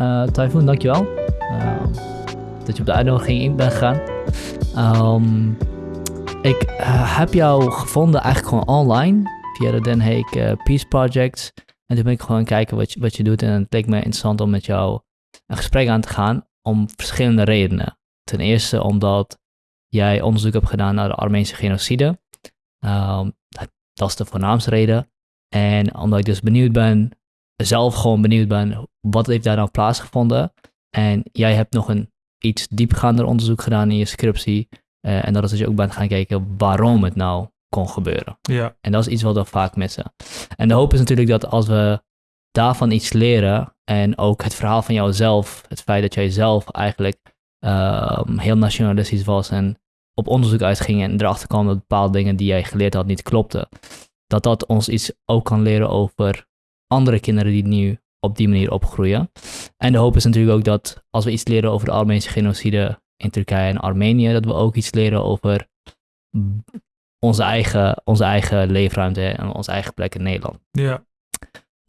Uh, Typhoon, dankjewel. Uh, dat je op de uitnodiging in bent gegaan. Um, ik uh, heb jou gevonden eigenlijk gewoon online via de Den Haag Peace Project. En toen ben ik gewoon kijken wat je, wat je doet. En het leek me interessant om met jou een gesprek aan te gaan om verschillende redenen. Ten eerste omdat jij onderzoek hebt gedaan naar de Armeense genocide. Um, dat is de voornaamste reden. En omdat ik dus benieuwd ben, zelf gewoon benieuwd ben, wat heeft daar nou plaatsgevonden? En jij hebt nog een iets diepgaander onderzoek gedaan in je scriptie. Uh, en dat is dat je ook bent gaan kijken waarom het nou kon gebeuren. Ja. En dat is iets wat we vaak missen. En de hoop is natuurlijk dat als we daarvan iets leren en ook het verhaal van jouzelf, het feit dat jij zelf eigenlijk uh, heel nationalistisch was en op onderzoek uitging en erachter kwam dat bepaalde dingen die jij geleerd had niet klopten, dat dat ons iets ook kan leren over andere kinderen die nu op die manier opgroeien. En de hoop is natuurlijk ook dat als we iets leren over de Armeense genocide in Turkije en Armenië, dat we ook iets leren over onze eigen, onze eigen leefruimte en onze eigen plek in Nederland. Ja.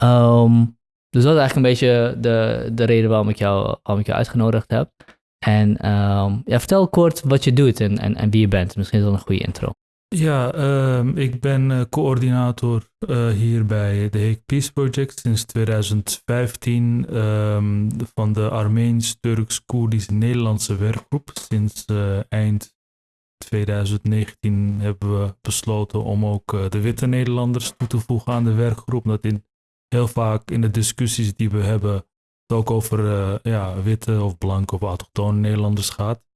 Um, dus dat is eigenlijk een beetje de, de reden waarom ik jou, waarom ik jou uitgenodigd heb. En um, ja, vertel kort wat je doet en, en, en wie je bent. Misschien is dat een goede intro. Ja, um, ik ben uh, coördinator uh, hier bij de Hague Peace Project sinds 2015 um, van de Armeens-Turks-Koerdisch-Nederlandse werkgroep. Sinds uh, eind 2019 hebben we besloten om ook de witte Nederlanders toe te voegen aan de werkgroep. Dat in, heel vaak in de discussies die we hebben het ook over ja, witte of blanke of autochtone Nederlanders gaat.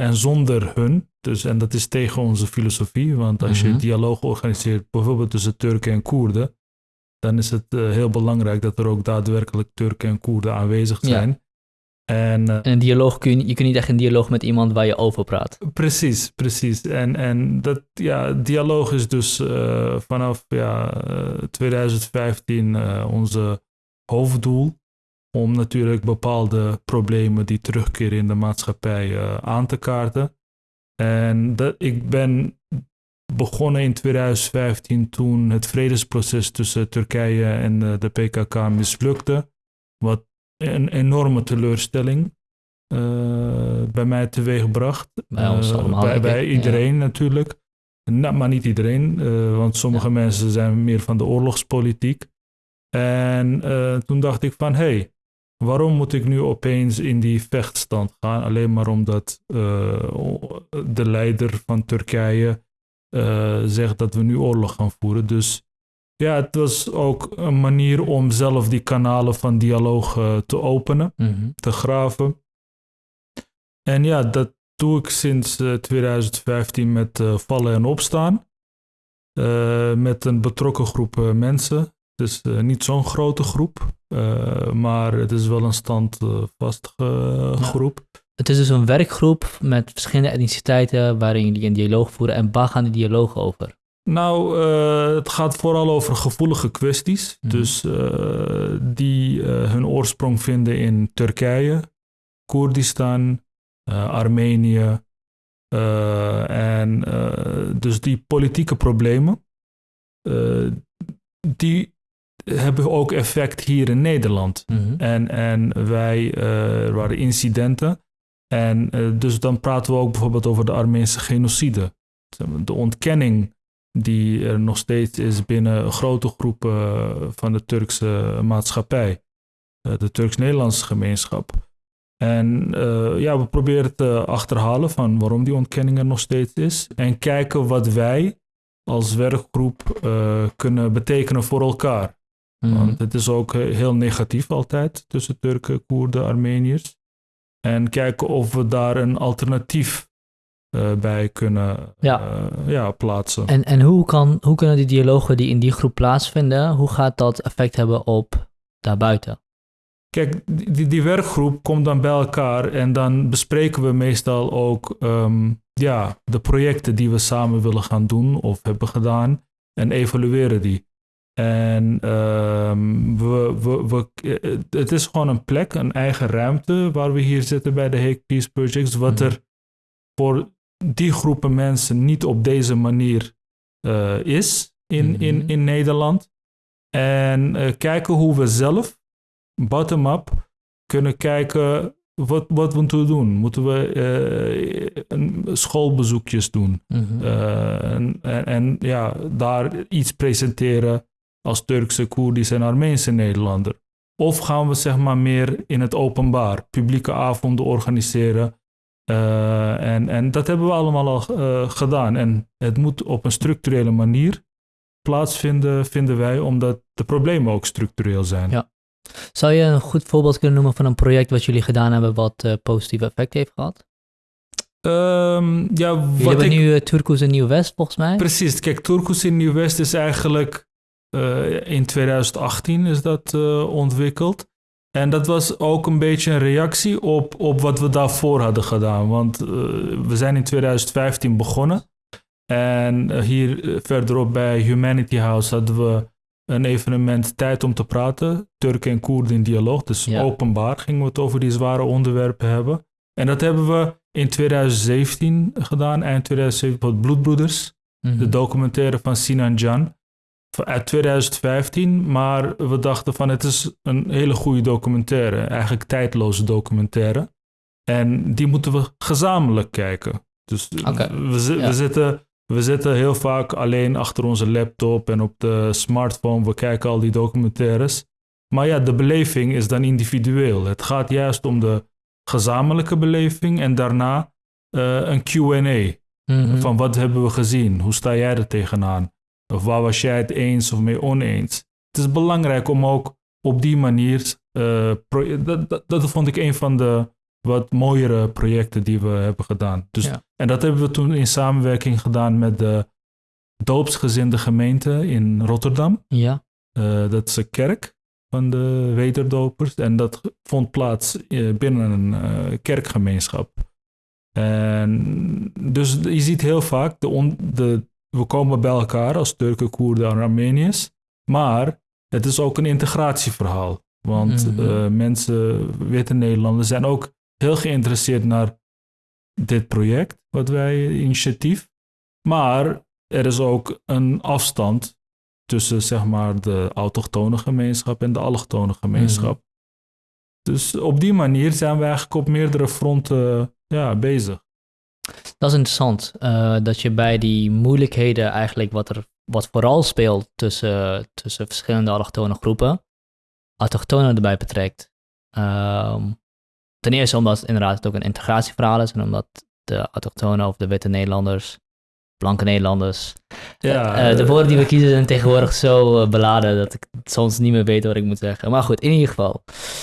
En zonder hun, dus, en dat is tegen onze filosofie, want als je dialoog organiseert, bijvoorbeeld tussen Turken en Koerden, dan is het uh, heel belangrijk dat er ook daadwerkelijk Turken en Koerden aanwezig zijn. Ja. En, uh, en een dialoog kun je, je kunt niet echt een dialoog met iemand waar je over praat. Precies, precies. En, en dat, ja, dialoog is dus uh, vanaf ja, 2015 onze hoofddoel om natuurlijk bepaalde problemen die terugkeren in de maatschappij uh, aan te kaarten. En dat, ik ben begonnen in 2015 toen het vredesproces tussen Turkije en uh, de PKK mislukte. Wat een enorme teleurstelling uh, bij mij teweegbracht. Bij ons allemaal. Bij, bij iedereen ja. natuurlijk. Nou, maar niet iedereen, want sommige ja. mensen zijn meer van de oorlogspolitiek. En toen dacht ik van, hé, hey, Waarom moet ik nu opeens in die vechtstand gaan? Alleen maar omdat uh, de leider van Turkije uh, zegt dat we nu oorlog gaan voeren. Dus ja, het was ook een manier om zelf die kanalen van dialoog uh, te openen, Mhm. te graven. En ja, dat doe ik sinds 2015 met vallen en opstaan. met een betrokken groep mensen. Dus niet zo'n grote groep. Uh, maar het is wel een standvastige uh, groep. Ja. Het is dus een werkgroep met verschillende etniciteiten waarin jullie een dialoog voeren. En waar gaan die dialogen over? Nou, uh, het gaat vooral over gevoelige kwesties. Mhm. Dus die hun oorsprong vinden in Turkije, Koerdistan, Armenië. en dus die politieke problemen, die hebben ook effect hier in Nederland. Mhm. En, en wij, uh, er waren incidenten. En uh, dus dan praten we ook bijvoorbeeld over de Armeense genocide. De ontkenning die er nog steeds is binnen grote groepen van de Turkse maatschappij. De Turks-Nederlandse gemeenschap. En ja, we proberen te achterhalen van waarom die ontkenning er nog steeds is. En kijken wat wij als werkgroep kunnen betekenen voor elkaar. Mhm. Want het is ook heel negatief altijd tussen Turken, Koerden, Armeniërs. En kijken of we daar een alternatief uh, bij kunnen ja. Uh, ja, plaatsen. En, en hoe, kan, hoe kunnen die dialogen die in die groep plaatsvinden, hoe gaat dat effect hebben op daarbuiten? Kijk, die, die werkgroep komt dan bij elkaar en dan bespreken we meestal ook um, ja, de projecten die we samen willen gaan doen of hebben gedaan en evalueren die. En um, we, we, we, het is gewoon een plek, een eigen ruimte waar we hier zitten bij de Hague Peace Projects. Wat er voor die groepen mensen niet op deze manier uh, is in, Mhm. in, in Nederland. En uh, kijken hoe we zelf, bottom-up, kunnen kijken wat, wat moeten we doen. Moeten we eh, schoolbezoekjes doen? Mhm. Eh, en, en, en ja, daar iets presenteren als Turkse, Koerdische en Armeense Nederlander. Of gaan we zeg maar meer in het openbaar, publieke avonden organiseren. Eh, en, en dat hebben we allemaal al eh, gedaan. En het moet op een structurele manier plaatsvinden, vinden wij, omdat de problemen ook structureel zijn. Ja. Zou je een goed voorbeeld kunnen noemen van een project wat jullie gedaan hebben wat eh, positief effect heeft gehad? Ehm, ja, Jullie wat hebben ik, nu uh, Turkus en Nieuw-West volgens mij. Precies, kijk, Turkus in Nieuw-West is eigenlijk eh, in 2018 is dat eh, ontwikkeld. En dat was ook een beetje een reactie op, op wat we daarvoor hadden gedaan. Want eh, we zijn in 2015 begonnen. En hier verderop bij Humanity House hadden we een evenement Tijd om te praten. Turken en Koerden in dialoog. Dus Ja. openbaar gingen we het over die zware onderwerpen hebben. En dat hebben we in 2017 gedaan, eind 2017, met Bloedbroeders Mhm. de documentaire van Sinan Jan uit 2015. Maar we dachten van het is een hele goede documentaire, eigenlijk tijdloze documentaire. En die moeten we gezamenlijk kijken. Dus eh, ja. we, zitten, we zitten heel vaak alleen achter onze laptop en op de smartphone. We kijken al die documentaires. Maar ja, de beleving is dan individueel. Het gaat juist om de gezamenlijke beleving en daarna eh, een Q&A. Mhm. Van wat hebben we gezien? Hoe sta jij er tegenaan? Of waar was jij het eens of mee oneens? Het is belangrijk om ook op die manier. eh, dat, dat, dat vond ik een van de wat mooiere projecten die we hebben gedaan. Dus, Ja. En dat hebben we toen in samenwerking gedaan met de doopsgezinde gemeente in Rotterdam. Ja. Eh, dat is een kerk van de weterdopers. En dat vond plaats eh, binnen een kerkgemeenschap. En dus je ziet heel vaak, de on- de, we komen bij elkaar als Turken, Koerden en Armeniërs. Maar het is ook een integratieverhaal. Want Mhm. eh, mensen, witte Nederlanders, zijn ook heel geïnteresseerd naar dit project, wat wij initiatief. Maar er is ook een afstand tussen zeg maar de autochtone gemeenschap en de allochtone gemeenschap. Dus op die manier zijn we eigenlijk op meerdere fronten ja, bezig. Dat is interessant. eh, dat je bij die moeilijkheden eigenlijk wat er wat vooral speelt tussen, tussen verschillende allochtone groepen, autochtonen erbij betrekt. Ehm, ten eerste omdat inderdaad het ook een integratieverhaal is en omdat de autochtonen of de witte Nederlanders, blanke Nederlanders, Ja, eh, de eh, woorden die we kiezen zijn tegenwoordig zo beladen dat ik soms niet meer weet wat ik moet zeggen. Maar goed, in ieder geval.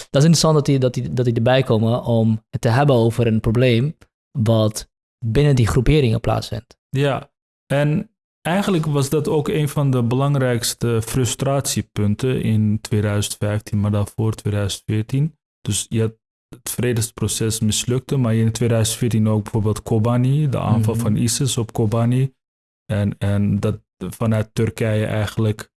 Dat is interessant dat die, dat die, dat die erbij komen om het te hebben over een probleem wat binnen die groeperingen plaatsvindt. Ja, en eigenlijk was dat ook een van de belangrijkste frustratiepunten in 2015, maar daarvoor 2014. Dus je had het vredesproces mislukte, maar in 2014 ook bijvoorbeeld Kobani, de aanval Mhm. van ISIS op Kobani. En, en dat vanuit Turkije eigenlijk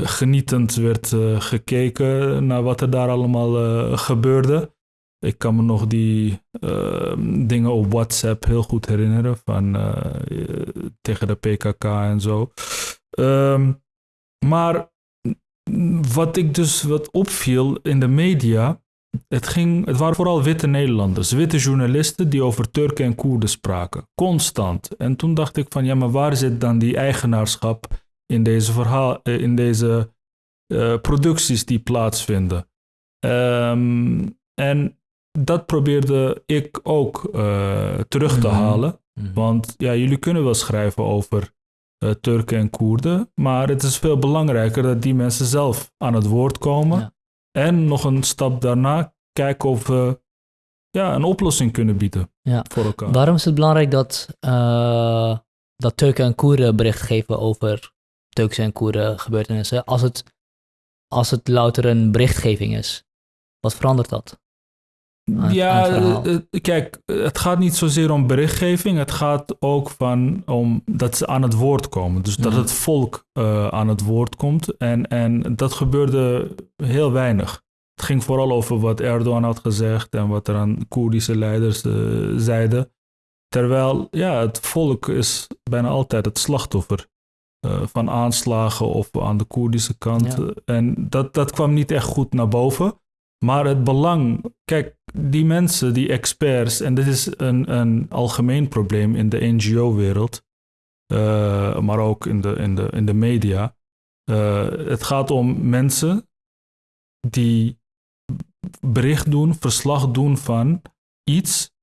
genietend werd eh, gekeken naar wat er daar allemaal eh, gebeurde. Ik kan me nog die eh, dingen op WhatsApp heel goed herinneren van eh, tegen de PKK en zo. Ehm, maar wat ik dus wat opviel in de media, het, ging, het waren vooral witte Nederlanders, witte journalisten die over Turken en Koerden spraken, constant. En toen dacht ik van ja, maar waar zit dan die eigenaarschap in deze verhaal, eh, in deze eh, producties die plaatsvinden? Ehm, en dat probeerde ik ook eh, terug te Mhm. halen. Want ja, jullie kunnen wel schrijven over eh, Turken en Koerden, maar het is veel belangrijker dat die mensen zelf aan het woord komen. Ja. En nog een stap daarna kijken of we ja, een oplossing kunnen bieden Ja. voor elkaar. Waarom is het belangrijk dat, eh, dat Turken en Koerden bericht geven over Turkse en Koerden gebeurtenissen, als het, als het louter een berichtgeving is? Wat verandert dat? Aan- ja, aan het verhaal. eh, eh, kijk, het gaat niet zozeer om berichtgeving. Het gaat ook van om dat ze aan het woord komen. Dus dat Mhm. het volk eh, aan het woord komt. En, en dat gebeurde heel weinig. Het ging vooral over wat Erdogan had gezegd en wat er aan Koerdische leiders zeiden. Terwijl, ja, het volk is bijna altijd het slachtoffer eh, van aanslagen of aan de Koerdische kant. Ja. En dat, dat kwam niet echt goed naar boven. Maar het belang, kijk, die mensen, die experts, en dit is een, een algemeen probleem in de NGO-wereld, uh, maar ook in de, in de, in de media. Uh, het gaat om mensen die bericht doen, verslag doen van iets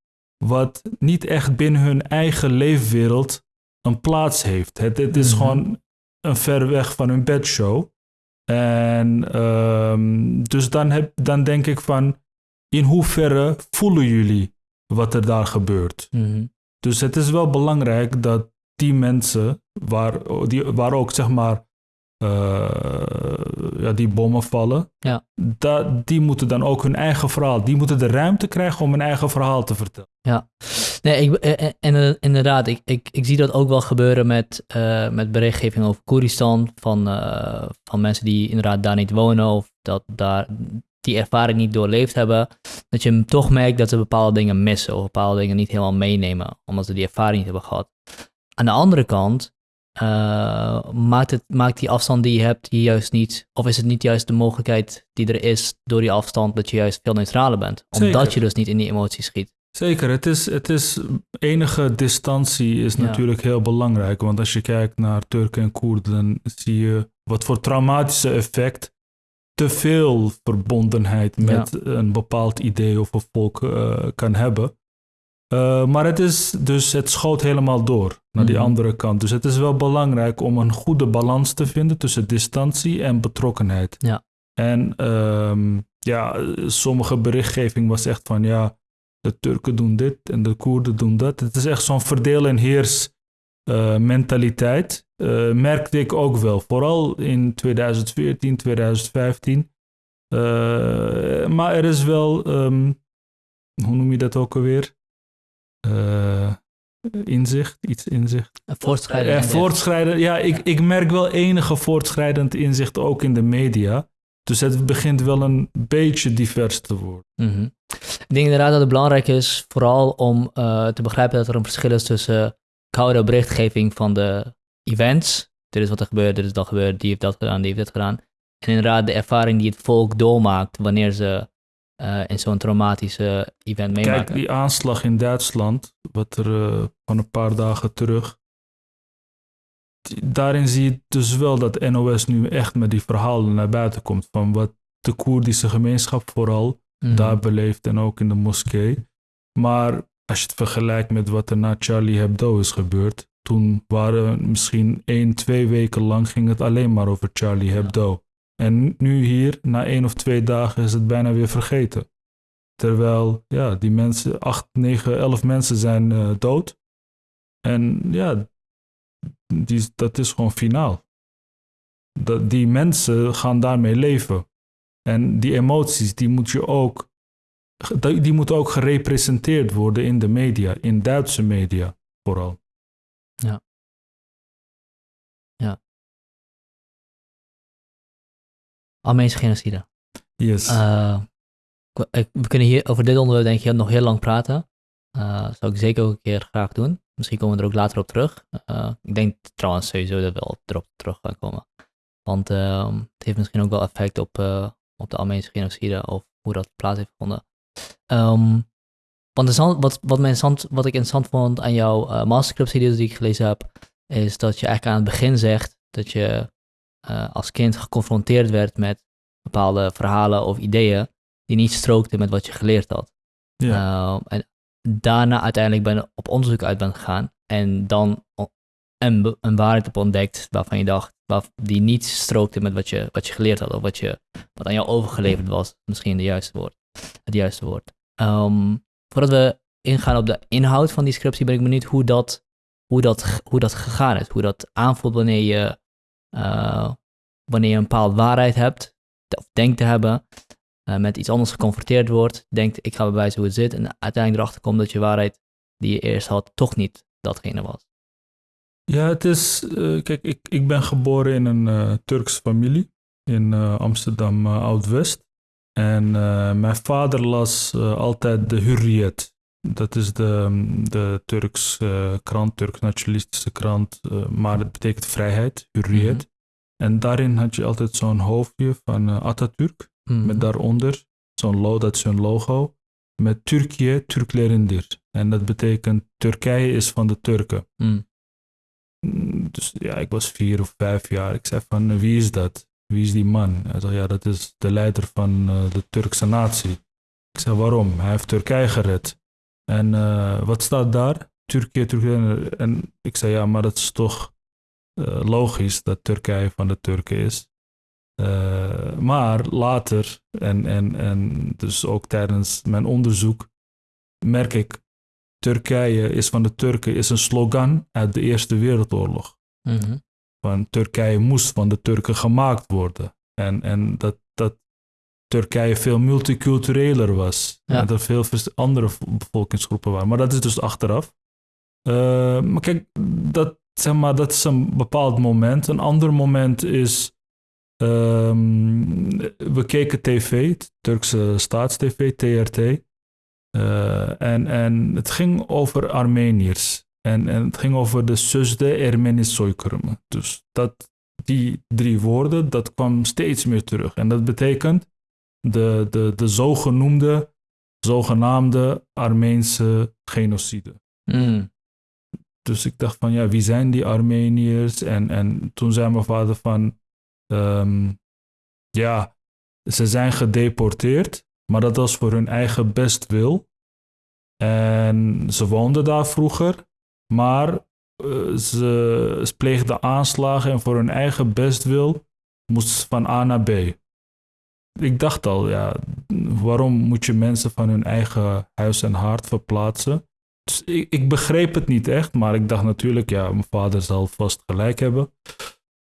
wat niet echt binnen hun eigen leefwereld een plaats heeft. Het, het is mm -hmm. gewoon een ver weg van hun bedshow. En um, dus dan, heb, dan denk ik van, in hoeverre voelen jullie wat er daar gebeurt? Mm -hmm. Dus het is wel belangrijk dat die mensen, waar, die, waar ook zeg maar uh, ja, die bommen vallen, ja. dat, die moeten dan ook hun eigen verhaal, die moeten de ruimte krijgen om hun eigen verhaal te vertellen. Ja, nee, ik, en, inderdaad, ik, ik, ik zie dat ook wel gebeuren met, uh, met berichtgeving over Koeristan, van, uh, van mensen die inderdaad daar niet wonen of dat daar die ervaring niet doorleefd hebben, dat je toch merkt dat ze bepaalde dingen missen of bepaalde dingen niet helemaal meenemen, omdat ze die ervaring niet hebben gehad. Aan de andere kant uh, maakt, het, maakt die afstand die je hebt je juist niet, of is het niet juist de mogelijkheid die er is door die afstand dat je juist veel neutraler bent, omdat Zeker. je dus niet in die emoties schiet. Zeker, het is, het is enige distantie is Ja. natuurlijk heel belangrijk. Want als je kijkt naar Turken en Koerden, dan zie je wat voor traumatische effect te veel verbondenheid met een bepaald idee of een volk eh, kan hebben. Eh, maar het is dus, het schoot helemaal door naar die Mhm. andere kant. Dus het is wel belangrijk om een goede balans te vinden tussen distantie en betrokkenheid. Ja. En ehm, ja, sommige berichtgeving was echt van ja, de Turken doen dit en de Koerden doen dat. Het is echt zo'n verdeel en heers eh, mentaliteit. Eh, merkte ik ook wel, vooral in 2014, 2015. Eh, maar er is wel, ehm, hoe noem je dat ook alweer? Inzicht, iets inzicht. Een voortschrijden. Eh, voortschrijden, ja, ik, ik merk wel enige voortschrijdend inzicht ook in de media. Dus het begint wel een beetje divers te worden. Mhm. Ik denk inderdaad dat het belangrijk is, vooral om eh, te begrijpen dat er een verschil is tussen koude berichtgeving van de events. Dit is wat er gebeurt, dit is dat gebeurd, die heeft dat gedaan, die heeft dat gedaan. En inderdaad de ervaring die het volk doormaakt wanneer ze eh, in zo'n traumatische event meemaken. Kijk, die aanslag in Duitsland, wat er eh, van een paar dagen terug. Daarin zie je dus wel dat NOS nu echt met die verhalen naar buiten komt. Van wat de Koerdische gemeenschap vooral Mhm. daar beleeft en ook in de moskee. Maar als je het vergelijkt met wat er na Charlie Hebdo is gebeurd. Toen waren misschien één, twee weken lang ging het alleen maar over Charlie Hebdo. En nu hier, na één of twee dagen, is het bijna weer vergeten. Terwijl, ja, die mensen, acht, negen, elf mensen zijn eh, dood. En ja, die, dat is gewoon finaal. Dat, die mensen gaan daarmee leven. En die emoties, die moet je ook, die moeten ook gerepresenteerd worden in de media, in Duitse media vooral. Armeense genocide. Yes. Eh, we kunnen hier over dit onderwerp denk ik nog heel lang praten. Eh zou ik zeker ook een keer graag doen. Misschien komen we er ook later op terug. Eh, ik denk trouwens sowieso dat we wel erop terug gaan komen. Want ehm, het heeft misschien ook wel effect op, eh, op de Armeense genocide of hoe dat plaats heeft gevonden. Ehm, want interessant- wat, wat, mij interessant, wat ik interessant vond aan jouw uh, masterscriptie die ik gelezen heb, is dat je eigenlijk aan het begin zegt dat je eh, als kind geconfronteerd werd met bepaalde verhalen of ideeën die niet strookten met wat je geleerd had. ja. Uh, en daarna uiteindelijk ben op onderzoek uit bent gegaan en dan een, waarheid op ontdekt waarvan je dacht, waar, die niet strookte met wat je, wat je geleerd had of wat, je, wat aan jou overgeleverd was, misschien de juiste woord, het juiste woord. Ehm, voordat we ingaan op de inhoud van die scriptie, ben ik benieuwd hoe dat, hoe dat, hoe dat gegaan is, hoe dat aanvoelt wanneer je, eh, wanneer je een bepaalde waarheid hebt, of denkt te hebben, eh, met iets anders geconfronteerd wordt, denkt ik ga bewijzen hoe het zit en uiteindelijk erachter komt dat je waarheid die je eerst had toch niet datgene was. Ja, het is. eh, kijk, ik, ik ben geboren in een eh Turkse familie in Amsterdam Oud-West. En mijn vader las altijd de Hurriyet. Dat is de, de Turks krant, Turks nationalistische krant. maar het betekent vrijheid, Hurriyet. Mhm. En daarin had je altijd zo'n hoofdje van Atatürk. Mhm. Met daaronder zo'n lo dat is hun logo, met Turkije, Türklerindir. En dat betekent Turkije is van de Turken. Mm. Mm, Dus ja, ik was vier of vijf jaar. Ik zei van, wie is dat? Wie is die man? Hij zei, ja, dat is de leider van eh, de Turkse natie. Ik zei, waarom? Hij heeft Turkije gered. En eh, wat staat daar? Turkije, Turkije. En ik zei, ja, maar dat is toch eh, logisch dat Turkije van de Turken is. Eh, maar later, en, en, en dus ook tijdens mijn onderzoek, merk ik, Turkije is van de Turken is een slogan uit de Eerste Wereldoorlog Mhm. van Turkije moest van de Turken gemaakt worden. En, en dat, dat Turkije veel multicultureler was. Ja. En dat er veel andere bevolkingsgroepen waren. Maar dat is dus achteraf. Eh, maar kijk, dat, zeg maar, dat is een bepaald moment. Een ander moment is... ehm, we keken tv, Turkse staatstv, TRT. Eh, en, en het ging over Armeniërs. En, en het ging over de Sözde Ermeni soykırımı. Dus dat, die drie woorden, dat kwam steeds meer terug. En dat betekent de, de, de zogenoemde, zogenaamde Armeense genocide. Mm. Dus ik dacht van, ja, wie zijn die Armeniërs? En, en toen zei mijn vader van, ehm, ja, ze zijn gedeporteerd, maar dat was voor hun eigen bestwil. En ze woonden daar vroeger, maar eh, ze, ze pleegden aanslagen en voor hun eigen bestwil moesten ze van A naar B. Ik dacht al, ja, waarom moet je mensen van hun eigen huis en hart verplaatsen? Dus ik, ik begreep het niet echt, maar ik dacht natuurlijk, ja, mijn vader zal vast gelijk hebben.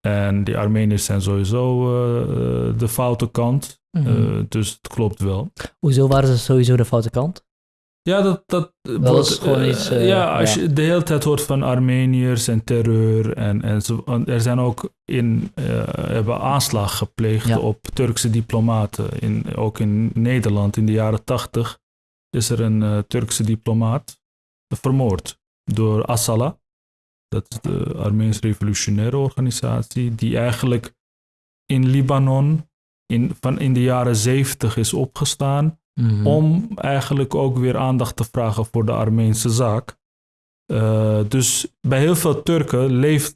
En die Armeniërs zijn sowieso eh, de foute kant, Mhm. eh, dus het klopt wel. Hoezo waren ze sowieso de foute kant? Ja, dat, dat, is gewoon iets, eh, ja, als ja. je de hele tijd hoort van Armeniërs en terreur. En, en zo, en er zijn ook in, hebben aanslag gepleegd Ja. op Turkse diplomaten. In, ook in Nederland in de jaren tachtig is er een Turkse diplomaat vermoord door Asala. Dat is de Armeens Revolutionaire Organisatie, die eigenlijk in Libanon in, van in de jaren zeventig is opgestaan Mhm. om eigenlijk ook weer aandacht te vragen voor de Armeense zaak. Eh, dus bij heel veel Turken leeft,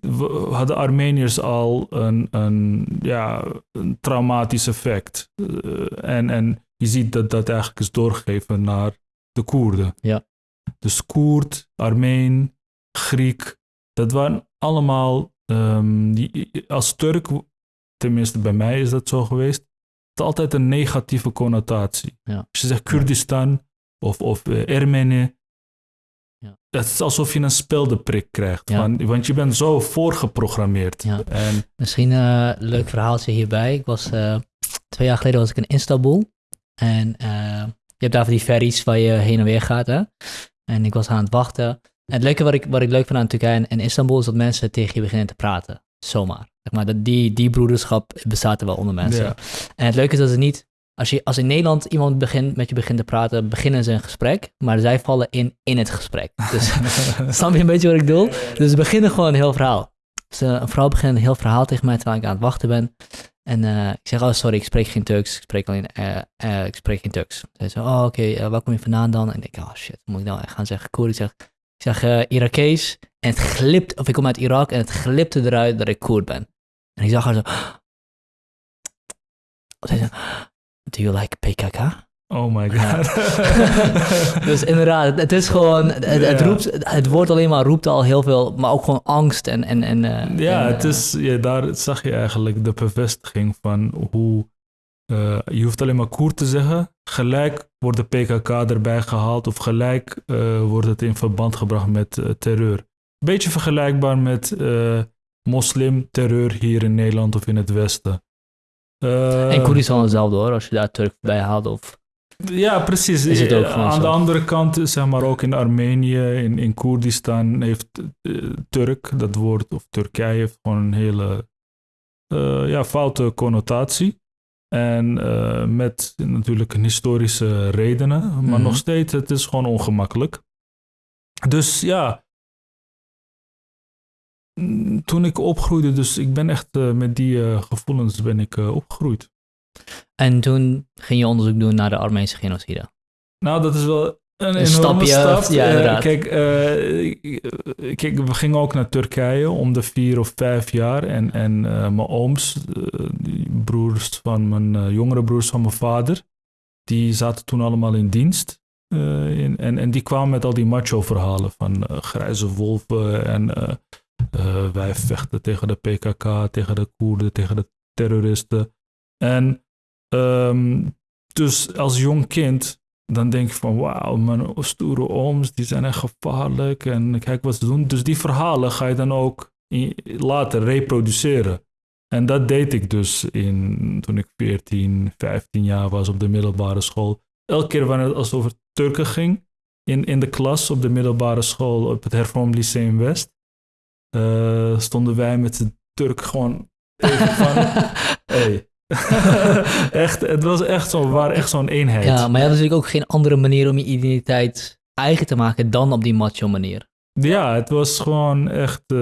hadden Armeniërs al een, een, ja, een traumatisch effect. Eh, en, en je ziet dat dat eigenlijk is doorgegeven naar de Koerden. Ja. Dus Koerd, Armeen, Griek, dat waren allemaal, ehm, die, als Turk, tenminste bij mij is dat zo geweest, het altijd een negatieve connotatie. Ja. Als je zegt Kurdistan of, of eh, Ermeni, Ja. het is alsof je een speldeprik krijgt. Ja. Van, want je bent zo voorgeprogrammeerd. Ja. En Misschien eh, een leuk verhaaltje hierbij. Ik was, eh, twee jaar geleden was ik in Istanbul. En eh, je hebt daar van die ferries waar je heen en weer gaat. Hè? En ik was aan het wachten. En het leuke wat ik, wat ik leuk vind aan Turkije en, en Istanbul is dat mensen tegen je beginnen te praten. Zomaar. Zeg maar, dat die, die broederschap bestaat er wel onder mensen. Ja. En het leuke is dat ze niet... Als, je, als in Nederland iemand begint, met je begint te praten, beginnen ze een gesprek. Maar zij vallen in in het gesprek. Dus Snap je een beetje wat ik bedoel? Dus we beginnen gewoon een heel verhaal. Dus een vrouw begint een heel verhaal tegen mij terwijl ik aan het wachten ben. En eh, ik zeg, oh sorry, ik spreek geen Turks. Ik spreek alleen, eh, eh, ik spreek geen Turks. Zij zegt, oh oké, eh, waar kom je vandaan dan? En ik denk, oh shit, moet ik nou echt gaan zeggen Koer? Ik zeg, zeg eh, Irakees. En het glipt, of ik kom uit Irak en het glipte eruit dat ik Koerd ben. En ik zag haar zo. Do you like PKK? oh my Ja. god. dus inderdaad, het- is gewoon, het, het, Ja. roept, het woord alleen maar roept al heel veel, maar ook gewoon angst en... en, en eh, Ja, en, het eh, is, ja, daar zag je eigenlijk de bevestiging van hoe je hoeft alleen maar Koer te zeggen. Gelijk wordt de PKK erbij gehaald of gelijk eh, wordt het in verband gebracht met eh, terreur. Beetje vergelijkbaar met eh moslimterreur hier in Nederland of in het Westen. En Koerdistan hetzelfde hoor, als je daar Turk bij haalt of... Ja, precies. Is het ook Aan zo? de andere kant, zeg maar ook in Armenië, in, in Koerdistan, heeft Turk, dat woord, of Turkije, heeft gewoon een hele ja, foute connotatie. En eh, met natuurlijk historische redenen, maar Mhm. nog steeds, het is gewoon ongemakkelijk. Dus ja, mm, toen ik opgroeide, dus ik ben echt eh, met die eh, gevoelens ben ik opgegroeid. En toen ging je onderzoek doen naar de Armeense genocide. Nou, dat is wel een, stapje, stap. ja, Eh, inderdaad. kijk, eh, kijk, we gingen ook naar Turkije om de vier of vijf jaar. En, en eh, mijn ooms, die broers van mijn jongere broers van mijn vader, die zaten toen allemaal in dienst. In, en, en die kwamen met al die macho-verhalen van grijze wolven en wij vechten tegen de PKK, tegen de Koerden, tegen de terroristen. En ehm, dus als jong kind dan denk je van wauw, mijn stoere ooms, die zijn echt gevaarlijk en kijk wat ze doen. Dus die verhalen ga je dan ook later reproduceren. En dat deed ik dus in, toen ik 14, 15 jaar was op de middelbare school. Elke keer wanneer het als over Turken ging, in, in de klas op de middelbare school op het Hervormd Lyceum West, eh, stonden wij met de Turk gewoon even van, hey. echt, het was echt zo, we waren echt zo'n eenheid. ja, maar je had natuurlijk ook geen andere manier om je identiteit eigen te maken dan op die macho manier. Ja, het was gewoon echt eh,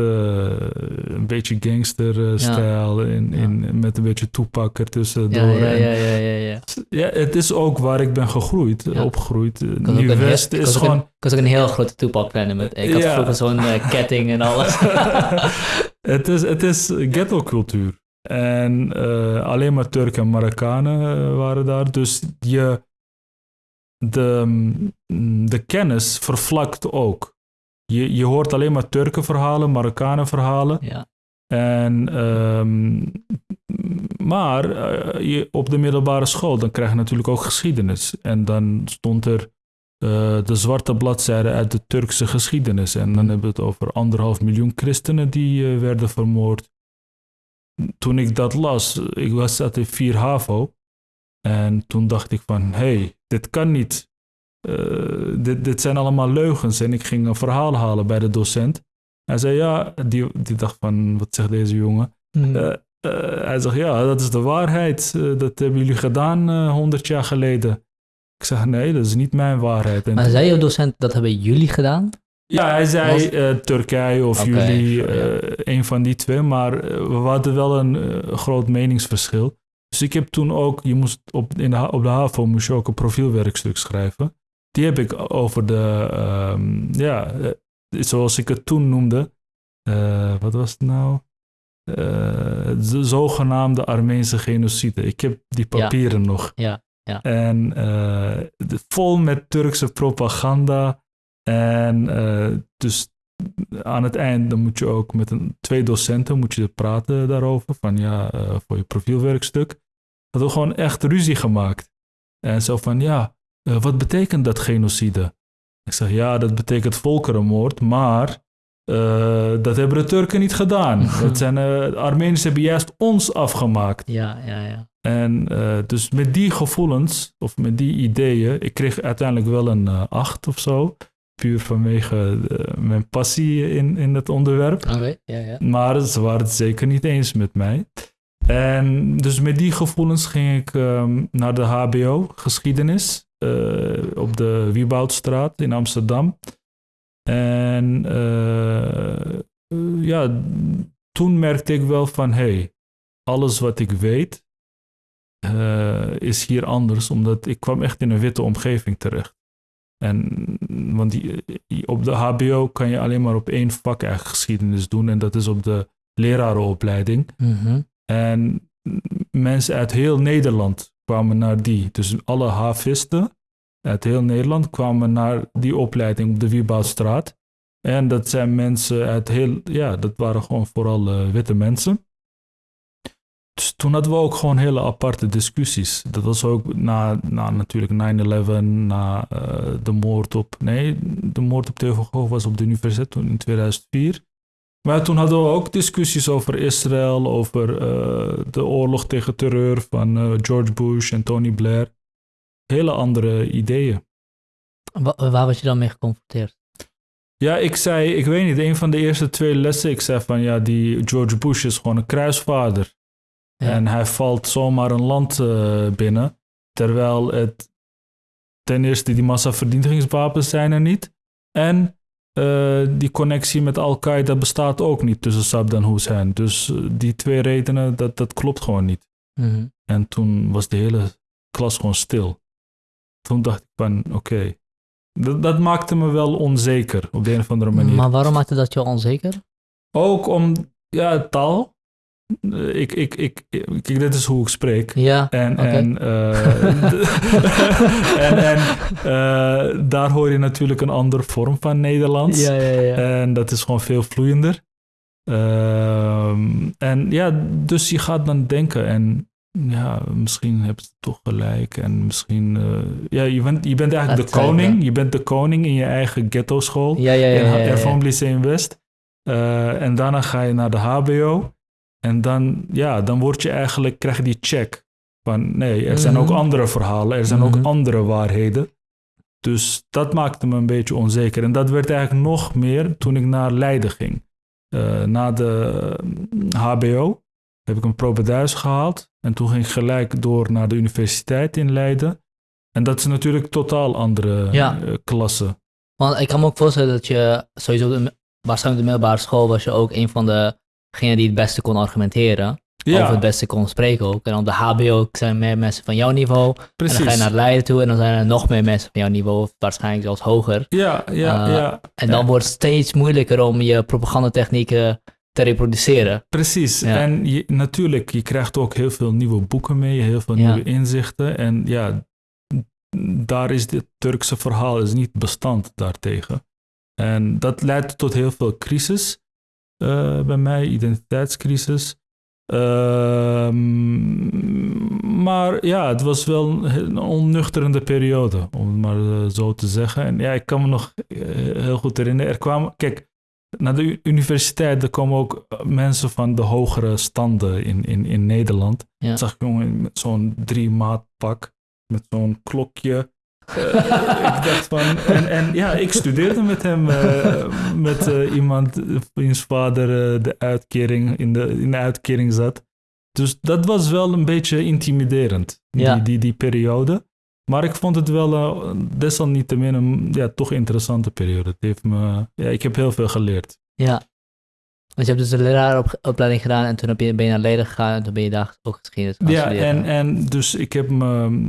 een beetje gangsterstijl in, in, met een beetje toepak ertussendoor. Ja, ja, ja, ja, ja, ja. ja, het is ook waar ik ben gegroeid, opgegroeid. Eh, Ik was ook een heel- Nieuw-West is gewoon... een- Ik was ook een heel grote toepakfan. met Ik had vroeger zo'n eh, ketting en alles. het, is, het is ghetto-cultuur. En eh, alleen maar Turken en Marokkanen eh, waren daar. Dus je, de, mm, de kennis vervlakt ook. Je, je hoort alleen maar Turkenverhalen, Marokkanenverhalen. ja. En, ehm, maar eh, je, op de middelbare school, dan krijg je natuurlijk ook geschiedenis. En dan stond er de zwarte bladzijde uit de Turkse geschiedenis. En dan hebben we het over anderhalf miljoen christenen die werden vermoord. Toen ik dat las, ik was zat in 4 HAVO. En toen dacht ik van, hé, hey, dit kan niet. Eh, dit, dit zijn allemaal leugens. En ik ging een verhaal halen bij de docent. Hij zei ja, die, die dacht van, wat zegt deze jongen? Hm. Eh, eh, hij zegt ja, dat is de waarheid. Dat hebben jullie gedaan honderd jaar geleden. Ik zeg nee, dat is niet mijn waarheid. En maar zei je docent, dat hebben jullie gedaan? Ja, hij zei Was- eh, Turkije of jullie, ja. eh, een van die twee. Maar eh, we hadden wel een groot meningsverschil. Dus ik heb toen ook, je moest op, in de, op de HAVO moest je ook een profielwerkstuk schrijven. Die heb ik over de, ehm, ja, zoals ik het toen noemde. wat was het nou? De zogenaamde Armeense genocide. Ik heb die Ja. papieren nog. Ja, ja. En de- vol met Turkse propaganda. En eh, dus aan het eind dan moet je ook met een, twee docenten moet je praten daarover. Van ja, eh, voor je profielwerkstuk. Hadden we gewoon echt ruzie gemaakt. En zo van ja, eh, wat betekent dat genocide? Ik zeg ja, dat betekent volkerenmoord, maar dat hebben de Turken niet gedaan. Dat zijn, de Armeniërs hebben juist ons afgemaakt. Ja, ja, ja. En dus met die gevoelens, of met die ideeën, ik kreeg uiteindelijk wel een acht of zo. Puur vanwege eh, mijn passie in, in het onderwerp. Ja, ja. Maar ze waren het zeker niet eens met mij. En dus met die gevoelens ging ik ehm, naar de HBO, geschiedenis, eh, op de Wieboudstraat in Amsterdam. En eh, ja, toen merkte ik wel van, hey, alles wat ik weet is hier anders, omdat ik kwam echt in een witte omgeving terecht. En, want die, op de HBO kan je alleen maar op één vak eigenlijk geschiedenis doen en dat is op de lerarenopleiding. Mhm. En mensen uit heel Nederland kwamen naar die. Dus alle havisten uit heel Nederland kwamen naar die opleiding op de Wieboudstraat. En dat zijn mensen uit heel, ja, dat waren gewoon vooral eh, witte mensen. Dus toen hadden we ook gewoon hele aparte discussies. Dat was ook na, na natuurlijk 9-11, na eh, de moord op, nee, de moord op Gogh was op de universiteit toen in 2004. Maar toen hadden we ook discussies over Israël, over eh, de oorlog tegen terreur van eh, George Bush en Tony Blair. Hele andere ideeën. Wa- waar was je dan mee geconfronteerd? Ja, ik zei, ik weet niet, een van de eerste twee lessen, ik zei van ja, die George Bush is gewoon een kruisvader. Ja. En hij valt zomaar een land eh, binnen, terwijl het ten eerste die massavernietigingswapens zijn er niet. En eh, die connectie met Al-Qaeda bestaat ook niet tussen Saddam Hussein. Dus eh, die twee redenen, dat, dat klopt gewoon niet. Mhm. En toen was de hele klas gewoon stil. Toen dacht ik van, oké. Dat, dat maakte me wel onzeker op de een of andere manier. Maar waarom maakte dat je onzeker? Ook om, ja, taal. Eh, Ik, ik, ik, ik, kijk, dit is hoe ik spreek. Ja, En, eh, en, en eh, daar hoor je natuurlijk een andere vorm van Nederlands. ja, ja, ja. En dat is gewoon veel vloeiender. Ehm, en ja, dus je gaat dan denken en ja, misschien heb je toch gelijk. En misschien, ja, je bent, je bent eigenlijk de koning. Je bent de koning in je eigen ghetto school. ja, ja, ja, in Lyceum West. En daarna ga je naar de HBO. En dan, ja, dan word je eigenlijk, krijg je die check. Van nee, er zijn ook Mhm. andere verhalen, er zijn Mhm. ook andere waarheden. Dus dat maakte me een beetje onzeker. En dat werd eigenlijk nog meer toen ik naar Leiden ging. Eh, na de HBO heb ik een propeduis gehaald. En toen ging ik gelijk door naar de universiteit in Leiden. En dat is natuurlijk totaal andere Ja. eh, klasse. Want ik kan me ook voorstellen dat je sowieso, de, waarschijnlijk de middelbare school was je ook een van degenen die het beste kon argumenteren. Of het beste kon spreken ook. En op de HBO zijn meer mensen van jouw niveau. precies. En dan ga je naar Leiden toe en dan zijn er nog meer mensen van jouw niveau, of waarschijnlijk zelfs hoger. Ja, ja, Eh, ja. En dan Ja. wordt het steeds moeilijker om je propagandatechnieken te reproduceren. Precies. Ja. En je, natuurlijk, je krijgt ook heel veel nieuwe boeken mee, heel veel nieuwe inzichten. En ja, daar is dit Turkse verhaal is niet bestand daartegen. En dat leidt tot heel veel crisis bij mij, identiteitscrisis. Ehm, maar ja, het was wel een onnuchterende periode, om het maar eh, zo te zeggen. En ja, ik kan me nog eh, heel goed herinneren. Er kwamen, kijk, naar de universiteit, er komen ook eh, mensen van de hogere standen in, in, in Nederland. Ja. Zag ik jongen met zo'n drie maat pak, met zo'n klokje. Eh, ik dacht van, en, en ja, ik studeerde met hem, eh, met eh, iemand wiens vader de uitkering in, de, in de uitkering zat. Dus dat was wel een beetje intimiderend, Ja. die, die, die periode. Maar ik vond het wel desalniettemin een ja, toch interessante periode. Het heeft me, ja, ik heb heel veel geleerd. Ja. Want je hebt dus de leraaropleiding gedaan en toen heb je, ben je naar Leiden gegaan en toen ben je daar ook geschiedenis gaan Ja, studeren. en, en dus ik heb me.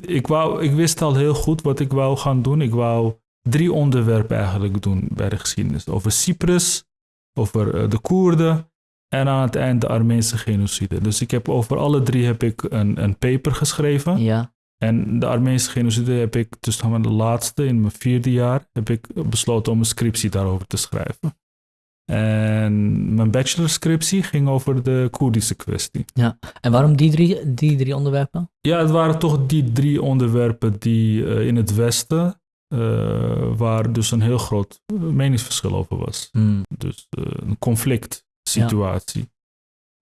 Ik, wou, ik wist al heel goed wat ik wou gaan doen. Ik wou drie onderwerpen eigenlijk doen bij de geschiedenis: over Cyprus, over eh, de Koerden en aan het eind de Armeense genocide. Dus ik heb over alle drie heb ik een, een paper geschreven. Ja, En de Armeense genocide heb ik, dus de laatste, in mijn vierde jaar, heb ik besloten om een scriptie daarover te schrijven. En mijn bachelorscriptie ging over de Koerdische kwestie. en waarom die drie, die drie onderwerpen? Ja, het waren toch die drie onderwerpen die eh, in het Westen, eh, waar dus een heel groot eh, meningsverschil over was. Hmm. Dus een conflict situatie.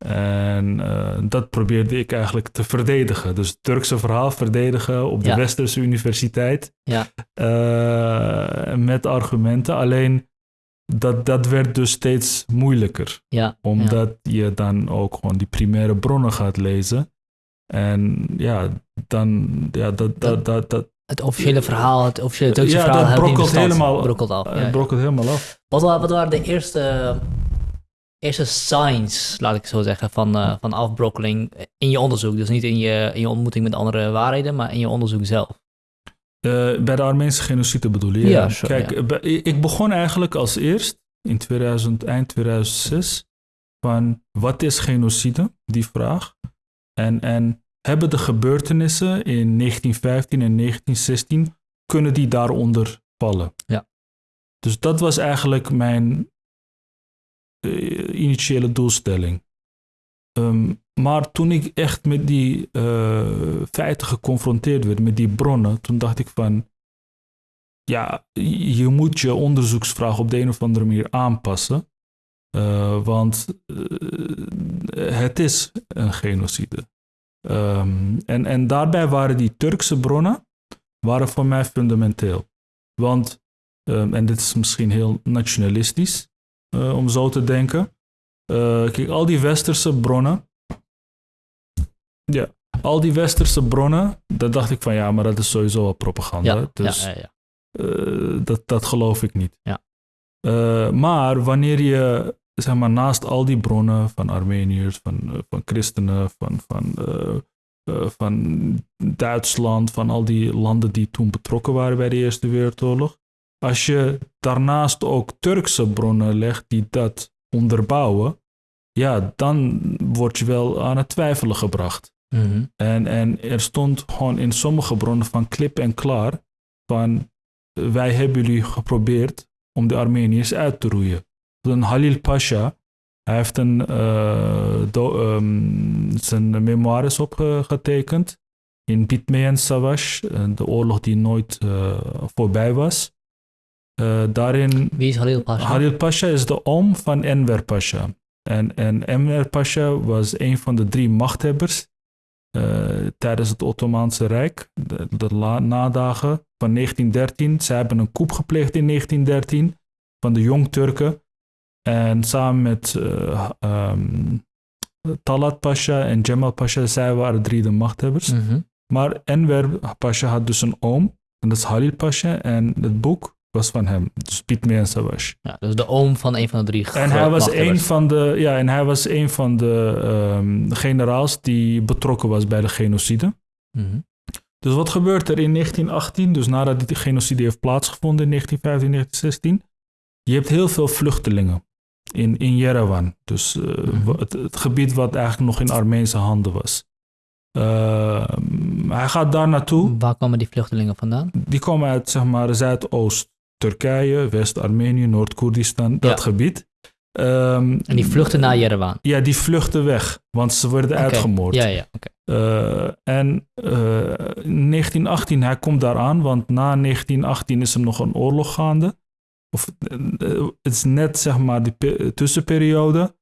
En eh, dat probeerde ik eigenlijk te verdedigen. Dus het Turkse verhaal verdedigen op de Ja. Westerse universiteit. Ja. Met argumenten. Alleen dat, dat werd dus steeds moeilijker. Ja, Omdat je dan ook gewoon die primaire bronnen gaat lezen. En ja, dan, ja, dat, dat, dat, dat, het officiële verhaal, het officiële Turkse Ja, verhaal brokkelt helemaal- brokkelt af. ja. brokkelt helemaal af. Wat, wa- wat waren de eerste, eerste signs, laat ik zo zeggen, van, eh, van afbrokkeling in je onderzoek? Dus niet in je, in je ontmoeting met andere waarheden, maar in je onderzoek zelf. Eh, bij de Armeense genocide bedoel je? Ja, Kijk, ja. eh, ik begon eigenlijk als eerst in 2000, eind 2006 van wat is genocide? Die vraag. En, en hebben de gebeurtenissen in 1915 en 1916, kunnen die daaronder vallen? Ja. Dus dat was eigenlijk mijn eh, initiële doelstelling. Ehm, maar toen ik echt met die eh, feiten geconfronteerd werd, met die bronnen, toen dacht ik van, ja, je moet je onderzoeksvraag op de een of andere manier aanpassen. Eh, want eh, het is een genocide. Ehm, en, en daarbij waren die Turkse bronnen waren voor mij fundamenteel. Want, ehm, en dit is misschien heel nationalistisch om zo te denken. Eh, kijk, al die westerse bronnen. Ja, al die westerse bronnen, daar dacht ik van ja, maar dat is sowieso wel propaganda. Ja, dus ja, ja, eh, dat, dat geloof ik niet. Ja. Eh, maar wanneer je zeg maar, naast al die bronnen van Armeniërs, van, van christenen, van, van, van Duitsland, van al die landen die toen betrokken waren bij de Eerste Wereldoorlog. Als je daarnaast ook Turkse bronnen legt die dat onderbouwen, ja, dan word je wel aan het twijfelen gebracht. Mhm. En, en er stond gewoon in sommige bronnen van klip en klaar van wij hebben jullie geprobeerd om de Armeniërs uit te roeien. Dan Halil Pasha, hij heeft een, eh, do- ehm, zijn memoires opgetekend in Bitmeyen Savaş, eh, de oorlog die nooit eh, voorbij was. Eh, daarin Wie is Halil Pasha? Halil Pasha is de oom van Enver Pasha. En, en Enver Pasha was een van de drie machthebbers eh, tijdens het Ottomaanse Rijk, de, de la- nadagen van 1913. Ze hebben een coup gepleegd in 1913 van de Jong Turken. En samen met eh, ehm, Talat Pasha en Cemal Pasha, zij waren drie de machthebbers. Mhm. Maar Enver Pasha had dus een oom, en dat is Halil Pasha. En het boek was van hem, dus Bitmeyen Savaş. Ja, dus de oom van een van de drie En hij was een van de, ja, en hij was een van de ehm, generaals die betrokken was bij de genocide. Mhm. Dus wat gebeurt er in 1918, dus nadat die genocide heeft plaatsgevonden in 1915, 1916? Je hebt heel veel vluchtelingen in, in Yerevan. Dus eh, Mhm. het gebied wat eigenlijk nog in Armeense handen was. Ehm, hij gaat daar naartoe. Waar komen die vluchtelingen vandaan? Die komen uit zeg maar Zuidoost Turkije, West-Armenië, Noord-Koerdistan, dat Ja. gebied. Ehm, En die vluchten naar Yerevan. Ja, die vluchten weg, want ze werden Oké. uitgemoord. Ja, ja, oké. Eh, en eh, in 1918, hij komt daar aan, want na 1918 is er nog een oorlog gaande. Of eh, het is net zeg maar die pe- tussenperiode.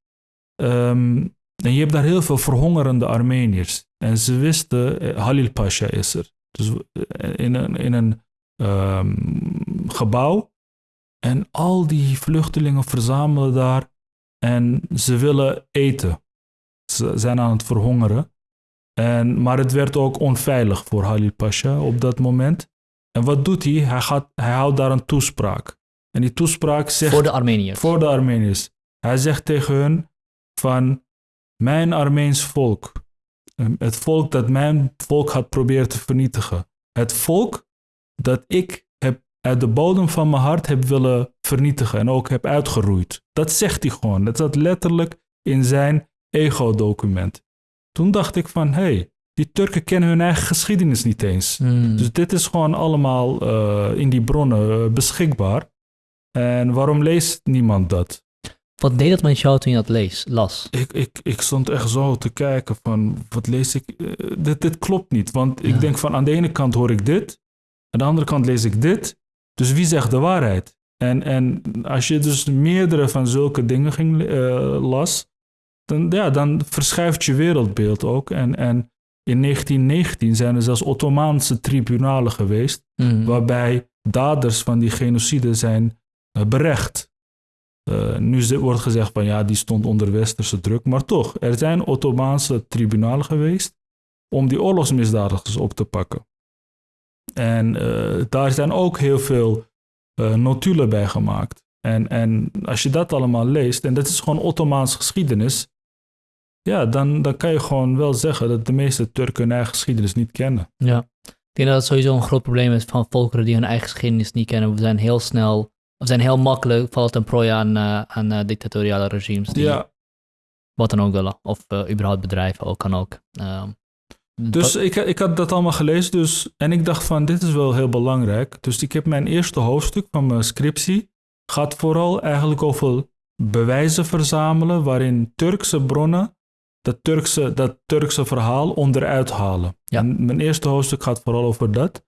Ehm, en je hebt daar heel veel verhongerende Armeniërs. En ze wisten, eh, Halil Pasha is er. Dus eh, in een, in een ehm, gebouw. En al die vluchtelingen verzamelen daar. En ze willen eten. Ze zijn aan het verhongeren. En, maar het werd ook onveilig voor Halil Pasha op dat moment. En wat doet hij? Hij, gaat, hij houdt daar een toespraak. En die toespraak zegt... Voor de Armeniërs. Voor de Armeniërs. Hij zegt tegen hun van... Mijn Armeens volk. Het volk dat mijn volk had proberen te vernietigen. Het volk dat ik heb uit de bodem van mijn hart heb willen vernietigen. En ook heb uitgeroeid. Dat zegt hij gewoon. Dat zat letterlijk in zijn ego-document. Toen dacht ik van... Hé, hey, die Turken kennen hun eigen geschiedenis niet eens. Hmm. Dus dit is gewoon allemaal eh, in die bronnen eh, beschikbaar. En waarom leest niemand dat? Wat deed dat met jou toen je dat lees, las? Ik, ik, ik stond echt zo te kijken van, wat lees ik? Eh, dit, dit klopt niet, want ik denk van aan de ene kant hoor ik dit, aan de andere kant lees ik dit. Dus wie zegt de waarheid? En, en als je dus meerdere van zulke dingen ging, eh, las, dan, ja, dan verschuift je wereldbeeld ook. En, en in 1919 zijn er zelfs Ottomaanse tribunalen geweest, Hmm. waarbij daders van die genocide zijn eh, berecht. Eh, nu wordt gezegd van ja, die stond onder westerse druk, maar toch, er zijn Ottomaanse tribunalen geweest om die oorlogsmisdadigers op te pakken. En eh, daar zijn ook heel veel eh, notulen bij gemaakt. En, en als je dat allemaal leest, en dat is gewoon Ottomaanse geschiedenis, ja, dan, dan kan je gewoon wel zeggen dat de meeste Turken hun eigen geschiedenis niet kennen. Ja. Ik denk dat het sowieso een groot probleem is van volkeren die hun eigen geschiedenis niet kennen. We zijn heel snel, we zijn heel makkelijk, valt ten prooi aan, eh, aan dictatoriale regimes die Ja, wat dan ook willen. Of überhaupt bedrijven ook, kan ook. Ehm, Dus dat- ik, ik had dat allemaal gelezen dus, en ik dacht van dit is wel heel belangrijk. Dus ik heb mijn eerste hoofdstuk van mijn scriptie gaat vooral eigenlijk over bewijzen verzamelen waarin Turkse bronnen dat Turkse, dat Turkse verhaal onderuit halen. Ja. En mijn eerste hoofdstuk gaat vooral over dat.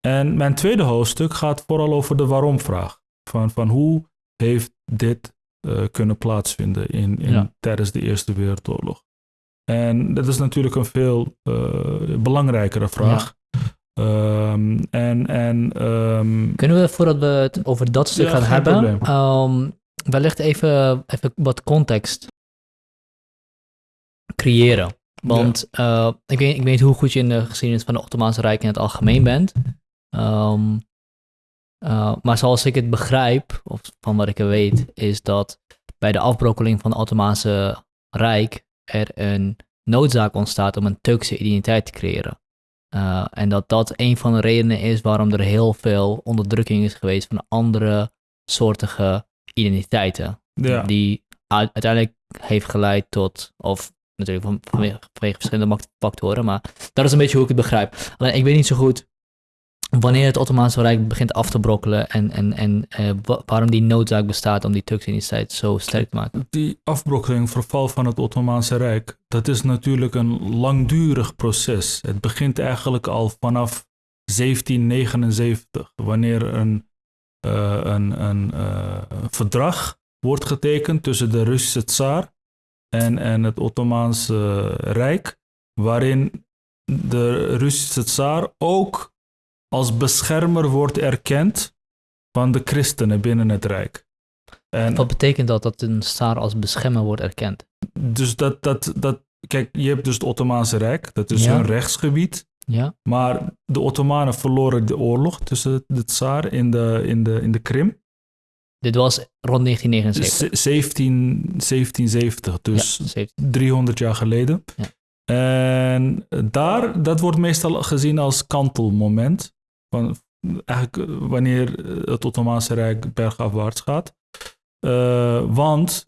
En mijn tweede hoofdstuk gaat vooral over de waarom-vraag. Van, van hoe heeft dit eh, kunnen plaatsvinden in, in, Ja. tijdens de Eerste Wereldoorlog? En dat is natuurlijk een veel eh, belangrijkere vraag. Ehm, en en ehm, Kunnen we, voordat we het over dat stuk Ja, gaan hebben, ehm, wellicht even, even wat context creëren? Want eh, ik, weet, ik weet hoe goed je in de geschiedenis van het Ottomaanse Rijk in het algemeen bent. Eh, maar zoals ik het begrijp, of van wat ik er weet, is dat bij de afbrokkeling van het Ottomaanse Rijk er een noodzaak ontstaat om een Turkse identiteit te creëren. Uh, en dat dat een van de redenen is waarom er heel veel onderdrukking is geweest van andere soortige identiteiten. Ja. Die uiteindelijk heeft geleid tot, of natuurlijk van, vanwege, vanwege verschillende factoren, maar dat is een beetje hoe ik het begrijp. Alleen ik weet niet zo goed wanneer het Ottomaanse Rijk begint af te brokkelen en, en, en uh, waarom die noodzaak bestaat om die Turkse identiteit zo sterk te maken. Die afbrokkeling, verval van het Ottomaanse Rijk, dat is natuurlijk een langdurig proces. Het begint eigenlijk al vanaf 1779, wanneer een, uh, een, een uh, verdrag wordt getekend tussen de Russische tsaar en, en het Ottomaanse Rijk, waarin de Russische tsaar ook als beschermer wordt erkend van de christenen binnen het Rijk. En Wat betekent dat, dat een tsaar als beschermer wordt erkend? Dus dat, dat, dat, kijk, je hebt dus het Ottomaanse Rijk, dat is ja. hun rechtsgebied. Ja. Maar de Ottomanen verloren de oorlog tussen de tsaar in de, in de, in de Krim. Dit was rond 1979. 17, 1770, dus ja, 17. 300 jaar geleden. Ja. En daar, dat wordt meestal gezien als kantelmoment. Eigenlijk wanneer het Ottomaanse Rijk bergafwaarts gaat. Uh, want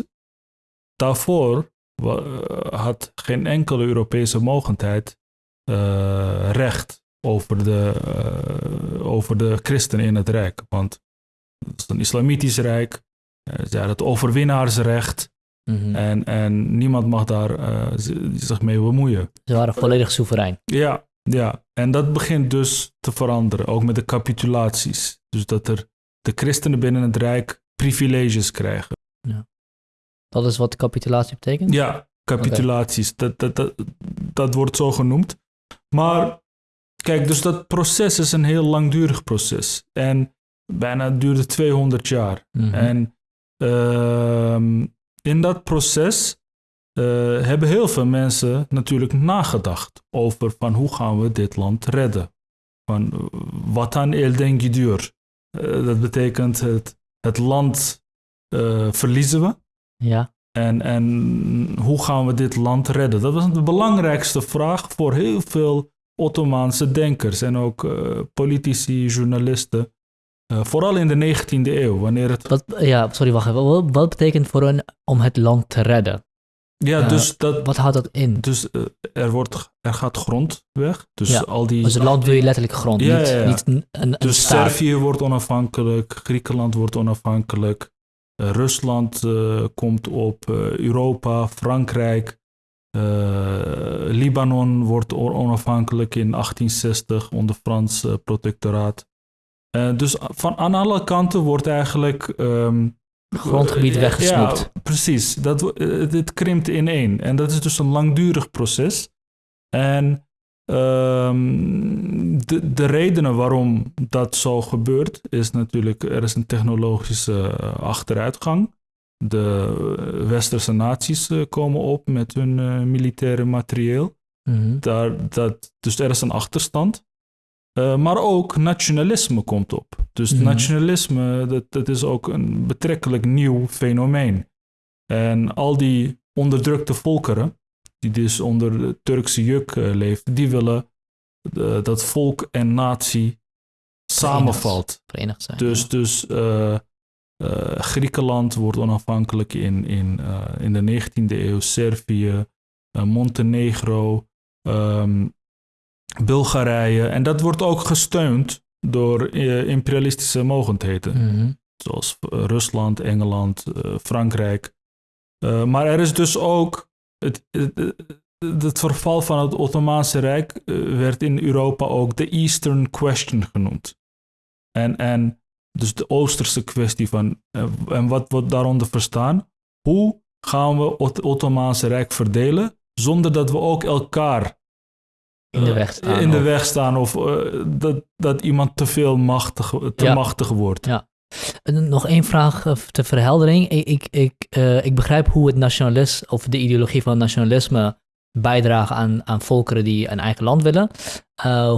daarvoor had geen enkele Europese mogendheid uh, recht over de, uh, over de christenen in het Rijk. Want het is een islamitisch rijk. Ze hadden het overwinnaarsrecht. Mm -hmm. en, en niemand mag daar zich mee bemoeien. Ze waren volledig soeverein. Ja, ja, en dat begint dus te veranderen, ook met de capitulaties. Dus dat er de christenen binnen het Rijk privileges krijgen. Ja. Dat is wat capitulatie betekent? Ja, capitulaties. Okay. Dat, dat, dat, dat wordt zo genoemd. Maar kijk, dus dat proces is een heel langdurig proces. En bijna duurde 200 jaar. Mm -hmm. En uh, in dat proces uh, hebben heel veel mensen natuurlijk nagedacht over van hoe gaan we dit land redden. Van wat aan elden gidiyor. Uh, dat betekent het, het land uh, verliezen we. Ja. En, en hoe gaan we dit land redden? Dat was de belangrijkste vraag voor heel veel Ottomaanse denkers en ook politici, journalisten. Uh, vooral in de 19e eeuw, wanneer het... Wat, ja, sorry, wacht even. Wat, wat betekent voor een om het land te redden? Ja, uh, dus dat... Wat houdt dat in? Dus uh, er, wordt, er gaat grond weg. Dus ja, al die... Dus het land wil je letterlijk grond, ja, niet, ja, niet een, een Dus staat. Servië wordt onafhankelijk, Griekenland wordt onafhankelijk, Rusland komt op, Europa, Frankrijk, Libanon wordt onafhankelijk in 1860 onder Frans protectoraat. Dus van aan alle kanten wordt eigenlijk. Um, grondgebied weggesnoept. Ja, precies. Dat, uh, dit krimpt ineen. En dat is dus een langdurig proces. En um, de, de redenen waarom dat zo gebeurt, is natuurlijk: er is een technologische achteruitgang. De westerse naties komen op met hun militaire materieel. Mm -hmm. Daar, dat, dus er is een achterstand. Uh, maar ook nationalisme komt op. Dus Mhm. nationalisme, dat, dat is ook een betrekkelijk nieuw fenomeen. En al die onderdrukte volkeren, die dus onder de Turkse juk uh, leven, die willen uh, dat volk en natie samenvalt. Verenigd zijn. Dus, ja. dus Griekenland wordt onafhankelijk in, in, in de 19e eeuw, Servië, Montenegro, um, Bulgarije. En dat wordt ook gesteund door uh, imperialistische mogendheden. Mm -hmm. Zoals uh, Rusland, Engeland, uh, Frankrijk. maar er is dus ook. Het, het, het, verval van het Ottomaanse Rijk werd in Europa ook de Eastern Question genoemd. En, en dus de Oosterse kwestie van. en wat wordt daaronder verstaan? Hoe gaan we het Ottomaanse Rijk verdelen zonder dat we ook elkaar in de weg staan. In de of... weg staan of uh, dat, dat iemand te veel machtig, te ja. machtig wordt. Ja. En nog één vraag uh, ter verheldering. Ik, ik, ik, uh, ik begrijp hoe het nationalisme of de ideologie van nationalisme bijdragen aan, aan volkeren die een eigen land willen.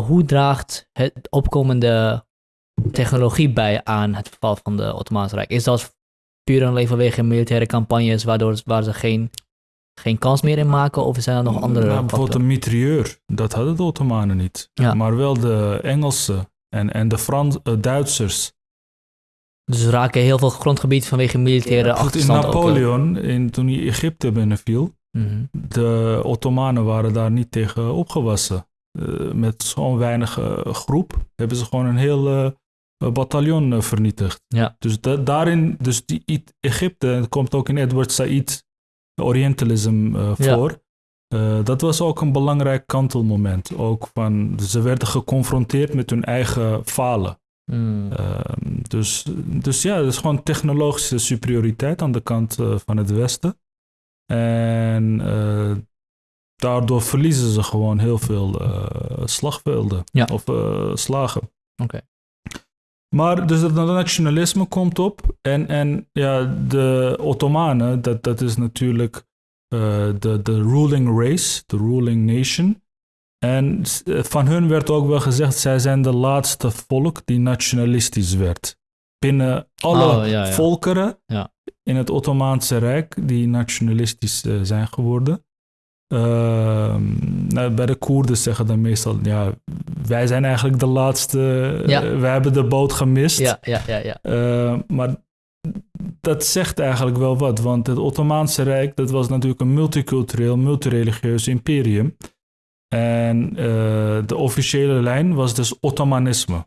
hoe draagt het opkomende technologie bij aan het verval van de Ottomaanse Rijk? Is dat puur alleen vanwege militaire campagnes, waardoor waar ze geen, geen kans meer in maken? Of zijn er nog andere Nou, bijvoorbeeld een mitrailleur, dat hadden de Ottomanen niet. Ja. Maar wel de Engelsen en, en de Frans, eh, Duitsers. Dus raken heel veel grondgebied vanwege militaire Goed, in ook, eh. Napoleon, in, toen hij Egypte binnenviel, Mhm. de Ottomanen waren daar niet tegen opgewassen. Eh, met zo'n weinig groep hebben ze gewoon een heel bataljon vernietigd. Ja. Dus da- daarin, dus die Egypte, het komt ook in Edward Said Orientalism eh, Ja. voor. Eh, dat was ook een belangrijk kantelmoment. Ook van, ze werden geconfronteerd met hun eigen falen. Mm. Ehm, dus, dus ja, het is gewoon technologische superioriteit aan de kant eh, van het Westen. En daardoor verliezen ze gewoon heel veel slagvelden Ja. of slagen. Oké. Maar dus het nationalisme komt op. En, en ja, de Ottomanen, dat, dat is natuurlijk eh, de, de ruling race, de ruling nation. En eh, van hun werd ook wel gezegd, zij zijn de laatste volk die nationalistisch werd. Binnen alle Oh, ja, ja. volkeren Ja. in het Ottomaanse Rijk die nationalistisch eh, zijn geworden. Ehm, nou, bij de Koerden zeggen dan meestal, ja, wij zijn eigenlijk de laatste, Ja. eh, wij hebben de boot gemist. Ja, ja, ja, ja. Eh, maar dat zegt eigenlijk wel wat, want het Ottomaanse Rijk, dat was natuurlijk een multicultureel, multireligieus imperium. En eh, de officiële lijn was dus Ottomanisme.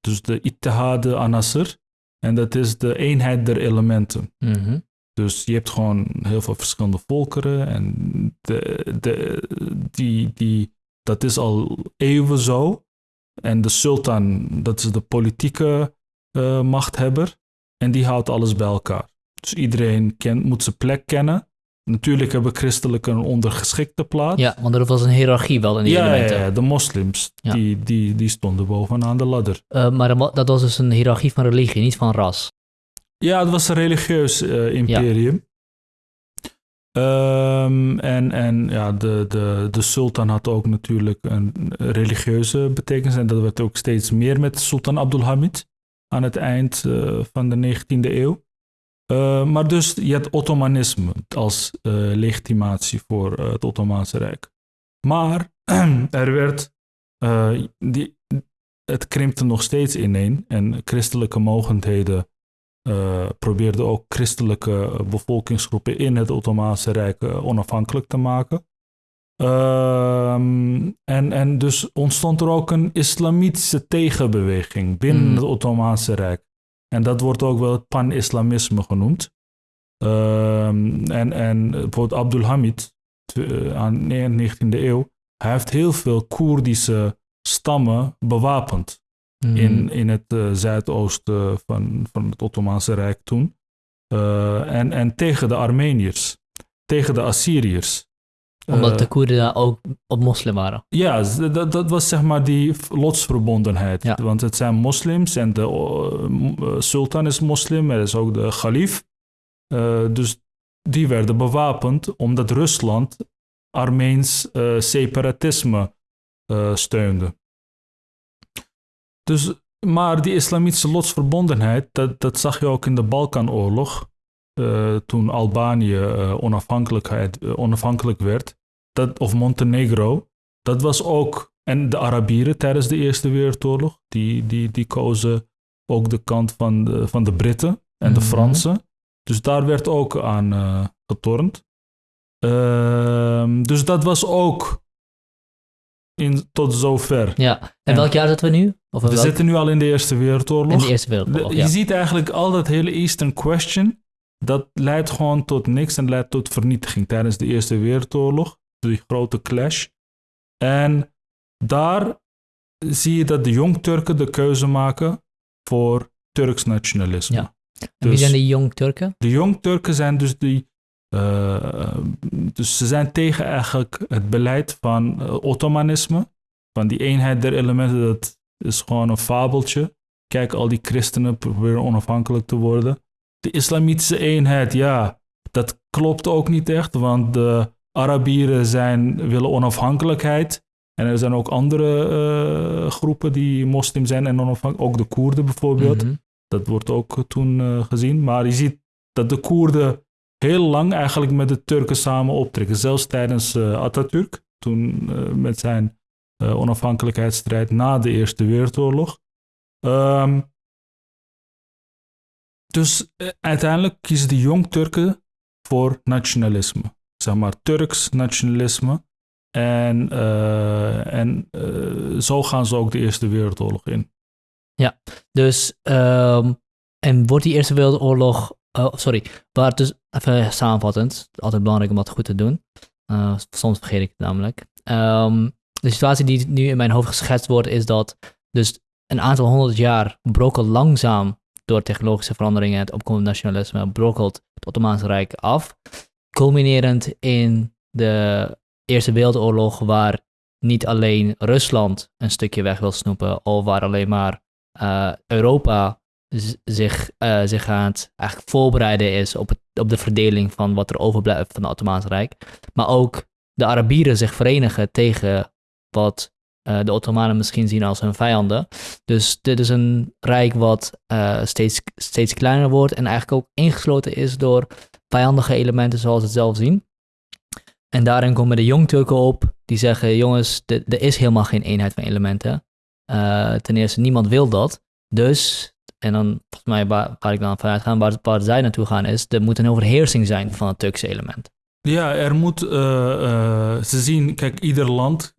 Dus de Ittihad Anasir. En dat is de eenheid der elementen. Mhm. Dus je hebt gewoon heel veel verschillende volkeren. En de, de, die, die, dat is al eeuwen zo. En de sultan, dat is de politieke eh, machthebber. En die houdt alles bij elkaar. Dus iedereen kent, moet zijn plek kennen. Natuurlijk hebben christelijken een ondergeschikte plaats. Ja, want er was een hiërarchie wel in die ja, ja, elementen. ja, de moslims, Ja. die, die, die stonden bovenaan de ladder. Eh, maar dat was dus een hiërarchie van religie, niet van ras. Ja, het was een religieus eh, imperium. Ehm, en en ja, de, de, de sultan had ook natuurlijk een religieuze betekenis. En dat werd ook steeds meer met Sultan Abdulhamid aan het eind eh, van de 19e eeuw. Eh, maar dus je had Ottomanisme als eh, legitimatie voor het Ottomaanse Rijk. Maar er werd, die, het krimpte nog steeds ineen en christelijke mogendheden eh, probeerden ook christelijke bevolkingsgroepen in het Ottomaanse Rijk eh, onafhankelijk te maken. Ehm, en, en dus ontstond er ook een islamitische tegenbeweging binnen Mm. het Ottomaanse Rijk. En dat wordt ook wel het pan-islamisme genoemd. Ehm, en, en bijvoorbeeld Abdulhamid eh, aan de 19e eeuw, hij heeft heel veel Koerdische stammen bewapend Mhm. in, in het eh, zuidoosten van, van het Ottomaanse Rijk toen. Eh, en, en tegen de Armeniërs, tegen de Assyriërs. Omdat Eh, de Koerden daar ook op moslim waren. ja, dat, dat was zeg maar die lotsverbondenheid. Ja. Want het zijn moslims en de sultan is moslim, er is ook de khalif. Eh, dus die werden bewapend omdat Rusland Armeens separatisme steunde. Dus, maar die islamitische lotsverbondenheid, dat, dat zag je ook in de Balkanoorlog. eh, toen Albanië eh, onafhankelijkheid, eh, onafhankelijk werd dat, of Montenegro, dat was ook, en de Arabieren tijdens de Eerste Wereldoorlog, die, die, die kozen ook de kant van de, van de Britten en de Mhm. Fransen. Dus daar werd ook aan getornd. Ehm, dus dat was ook in, tot zover. Ja. En welk jaar zitten we nu? Of We welk- zitten nu al in de Eerste Wereldoorlog. in de Eerste Wereldoorlog, De- ja. Je ziet eigenlijk al dat hele Eastern Question, dat leidt gewoon tot niks en leidt tot vernietiging tijdens de Eerste Wereldoorlog, die grote clash. En daar zie je dat de Jong-Turken de keuze maken voor Turks nationalisme. Ja. En wie Dus- zijn die jong Turken? De Jong-Turken zijn dus die. Eh, dus ze zijn tegen eigenlijk het beleid van eh, Ottomanisme. Van die eenheid der elementen, dat is gewoon een fabeltje. Kijk, al die christenen proberen onafhankelijk te worden. De islamitische eenheid, ja, dat klopt ook niet echt, want de Arabieren zijn, willen onafhankelijkheid. En er zijn ook andere eh, groepen die moslim zijn en onafhankelijk, ook de Koerden bijvoorbeeld. Mhm. Dat wordt ook toen eh, gezien. Maar je ziet dat de Koerden heel lang eigenlijk met de Turken samen optrekken. Zelfs tijdens uh, Atatürk, toen met zijn onafhankelijkheidsstrijd na de Eerste Wereldoorlog. Ehm, dus uiteindelijk kiezen de jong Turken voor nationalisme. Zeg maar Turks nationalisme. En, en zo gaan ze ook de Eerste Wereldoorlog in. Ja, dus um, en wordt die Eerste Wereldoorlog, oh, sorry, waar dus, even samenvattend, altijd belangrijk om dat goed te doen. Uh, soms vergeet ik het namelijk. Um, de situatie die nu in mijn hoofd geschetst wordt is dat dus een aantal honderd jaar brokkelt langzaam door technologische veranderingen en het opkomende nationalisme brokkelt het Ottomaanse Rijk af. Culminerend in de Eerste Wereldoorlog, waar niet alleen Rusland een stukje weg wil snoepen, of waar alleen maar uh, Europa zich, uh, zich aan het eigenlijk voorbereiden is op, het, op de verdeling van wat er overblijft van het Ottomaanse Rijk. Maar ook de Arabieren zich verenigen tegen wat uh, de Ottomanen misschien zien als hun vijanden. Dus dit is een rijk wat uh, steeds, steeds kleiner wordt en eigenlijk ook ingesloten is door vijandige elementen zoals we het zelf zien. En daarin komen de jongturken op die zeggen, jongens, er is helemaal geen eenheid van elementen. Ten eerste, niemand wil dat. Dus, en dan volgens mij waar, waar ik dan vanuit ga, waar, waar zij naartoe gaan, is er moet een overheersing zijn van het Turkse element. Ja, er moet, uh, uh, ze zien, kijk, ieder land,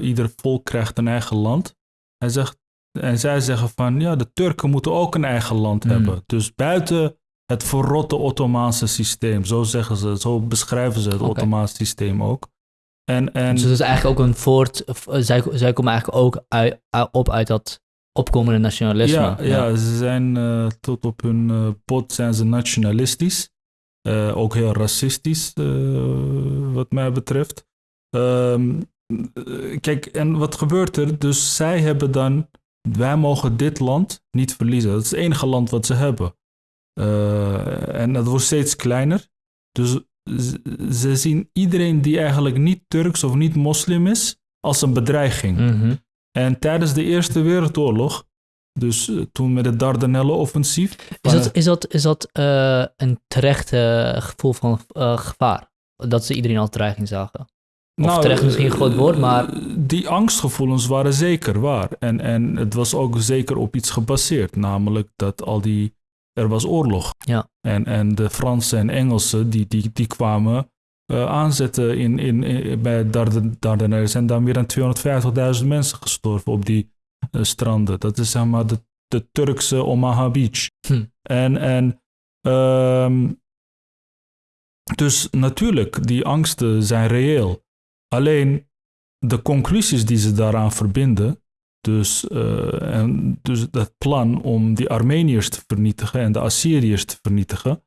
ieder volk krijgt een eigen land. Hij zegt, en zij zeggen van, ja, de Turken moeten ook een eigen land hmm. hebben. Dus buiten het verrotte Ottomaanse systeem. Zo zeggen ze, zo beschrijven ze het okay. Ottomaanse systeem ook. En, en, dus het is eigenlijk ook een voort, zij, zij komen eigenlijk ook uit, op uit dat opkomende nationalisme. Ja, ja. ze zijn uh, tot op hun uh, pot zijn ze nationalistisch. Uh, ook heel racistisch, wat mij betreft. Um, kijk, en wat gebeurt er? Dus zij hebben dan, wij mogen dit land niet verliezen. Dat is het enige land wat ze hebben. En dat wordt steeds kleiner. Dus ze zien iedereen die eigenlijk niet Turks of niet moslim is, als een bedreiging. Mm -hmm. En tijdens de Eerste Wereldoorlog, dus uh, toen met het Dardanellen-offensief. Is dat, is dat, is dat uh, een terecht gevoel van gevaar? Dat ze iedereen als dreiging zagen? Of nou, terecht misschien een groot woord, maar... Die angstgevoelens waren zeker waar. En, en het was ook zeker op iets gebaseerd. Namelijk dat al die er was oorlog. Ja. En, en de Fransen en Engelsen die, die, die kwamen uh, aanzetten in, in, in, bij Dardanellen. Er zijn dan meer dan 250.000 mensen gestorven op die uh, stranden. Dat is zeg maar de, de Turkse Omaha Beach. Hm. En, en um, dus natuurlijk, die angsten zijn reëel. Alleen de conclusies die ze daaraan verbinden, dus, uh, en dus dat plan om die Armeniërs te vernietigen en de Assyriërs te vernietigen,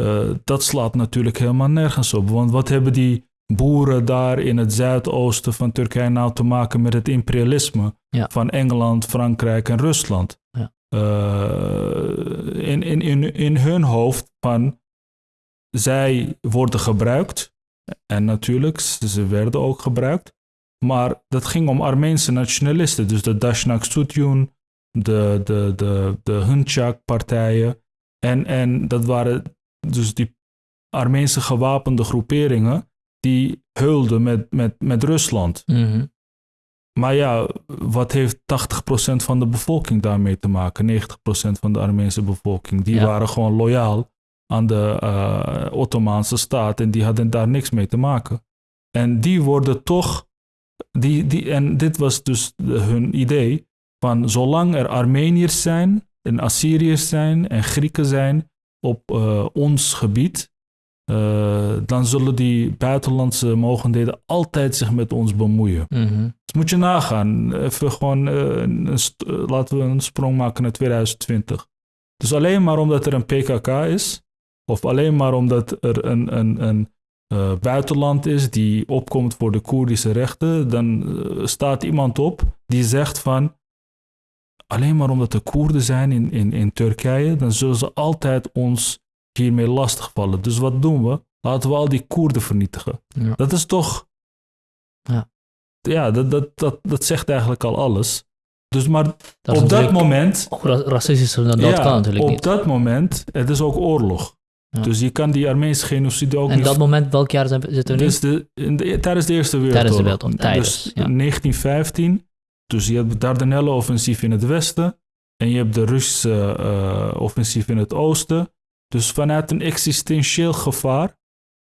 uh, dat slaat natuurlijk helemaal nergens op. Want wat hebben die boeren daar in het zuidoosten van Turkije nou te maken met het imperialisme ja. van Engeland, Frankrijk en Rusland? Ja. Uh, in, in, in, in hun hoofd van zij worden gebruikt. En natuurlijk, ze werden ook gebruikt. Maar dat ging om Armeense nationalisten. Dus de Dashnak Sutyun, de, de, de, de Hunchak-partijen. En, en dat waren dus die Armeense gewapende groeperingen die heulden met, met, met Rusland. Mm-hmm. Maar ja, wat heeft 80% van de bevolking daarmee te maken? 90% van de Armeense bevolking. Die ja. waren gewoon loyaal aan de uh, Ottomaanse staat en die hadden daar niks mee te maken. En die worden toch die, die, en dit was dus hun idee van zolang er Armeniërs zijn en Assyriërs zijn en Grieken zijn op uh, ons gebied, uh, dan zullen die buitenlandse mogendheden altijd zich met ons bemoeien. Mm -hmm. Dus moet je nagaan, even gewoon, uh, een laten we een sprong maken naar 2020. Dus alleen maar omdat er een PKK is, of alleen maar omdat er een, een, een uh, buitenland is die opkomt voor de Koerdische rechten, dan staat iemand op die zegt van alleen maar omdat er Koerden zijn in, in, in Turkije, dan zullen ze altijd ons hiermee lastigvallen. Dus wat doen we? Laten we al die Koerden vernietigen. Ja. Dat is toch. Ja, ja dat, dat, dat, dat zegt eigenlijk al alles. Dus maar dat op dat moment. Racistisch dan dat ja, kan natuurlijk op niet. dat moment, het is ook oorlog. Ja. Dus je kan die Armeense genocide ook En niet... dat moment, welk jaar zijn- zitten we nu? dus de, in de- tijdens de Eerste Wereldoorlog. Tijdens de Wereldoorlog, tijdens, dus ja. in 1915, dus je hebt het Dardanellen-offensief in het westen en je hebt de Russische eh, offensief in het oosten. Dus vanuit een existentieel gevaar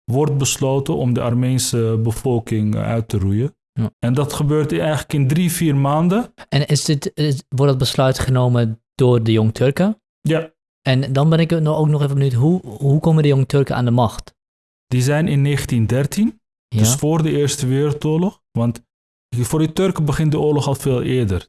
wordt besloten om de Armeense bevolking eh, uit te roeien. Ja. En dat gebeurt eigenlijk in drie, vier maanden. En is dit, is, wordt dat besluit genomen door de Jong Turken? Ja, En dan ben ik nog- ook nog even benieuwd, hoe, hoe komen de Jong Turken aan de macht? die zijn in 1913, Ja? dus voor de Eerste Wereldoorlog. Want voor de Turken begint de oorlog al veel eerder.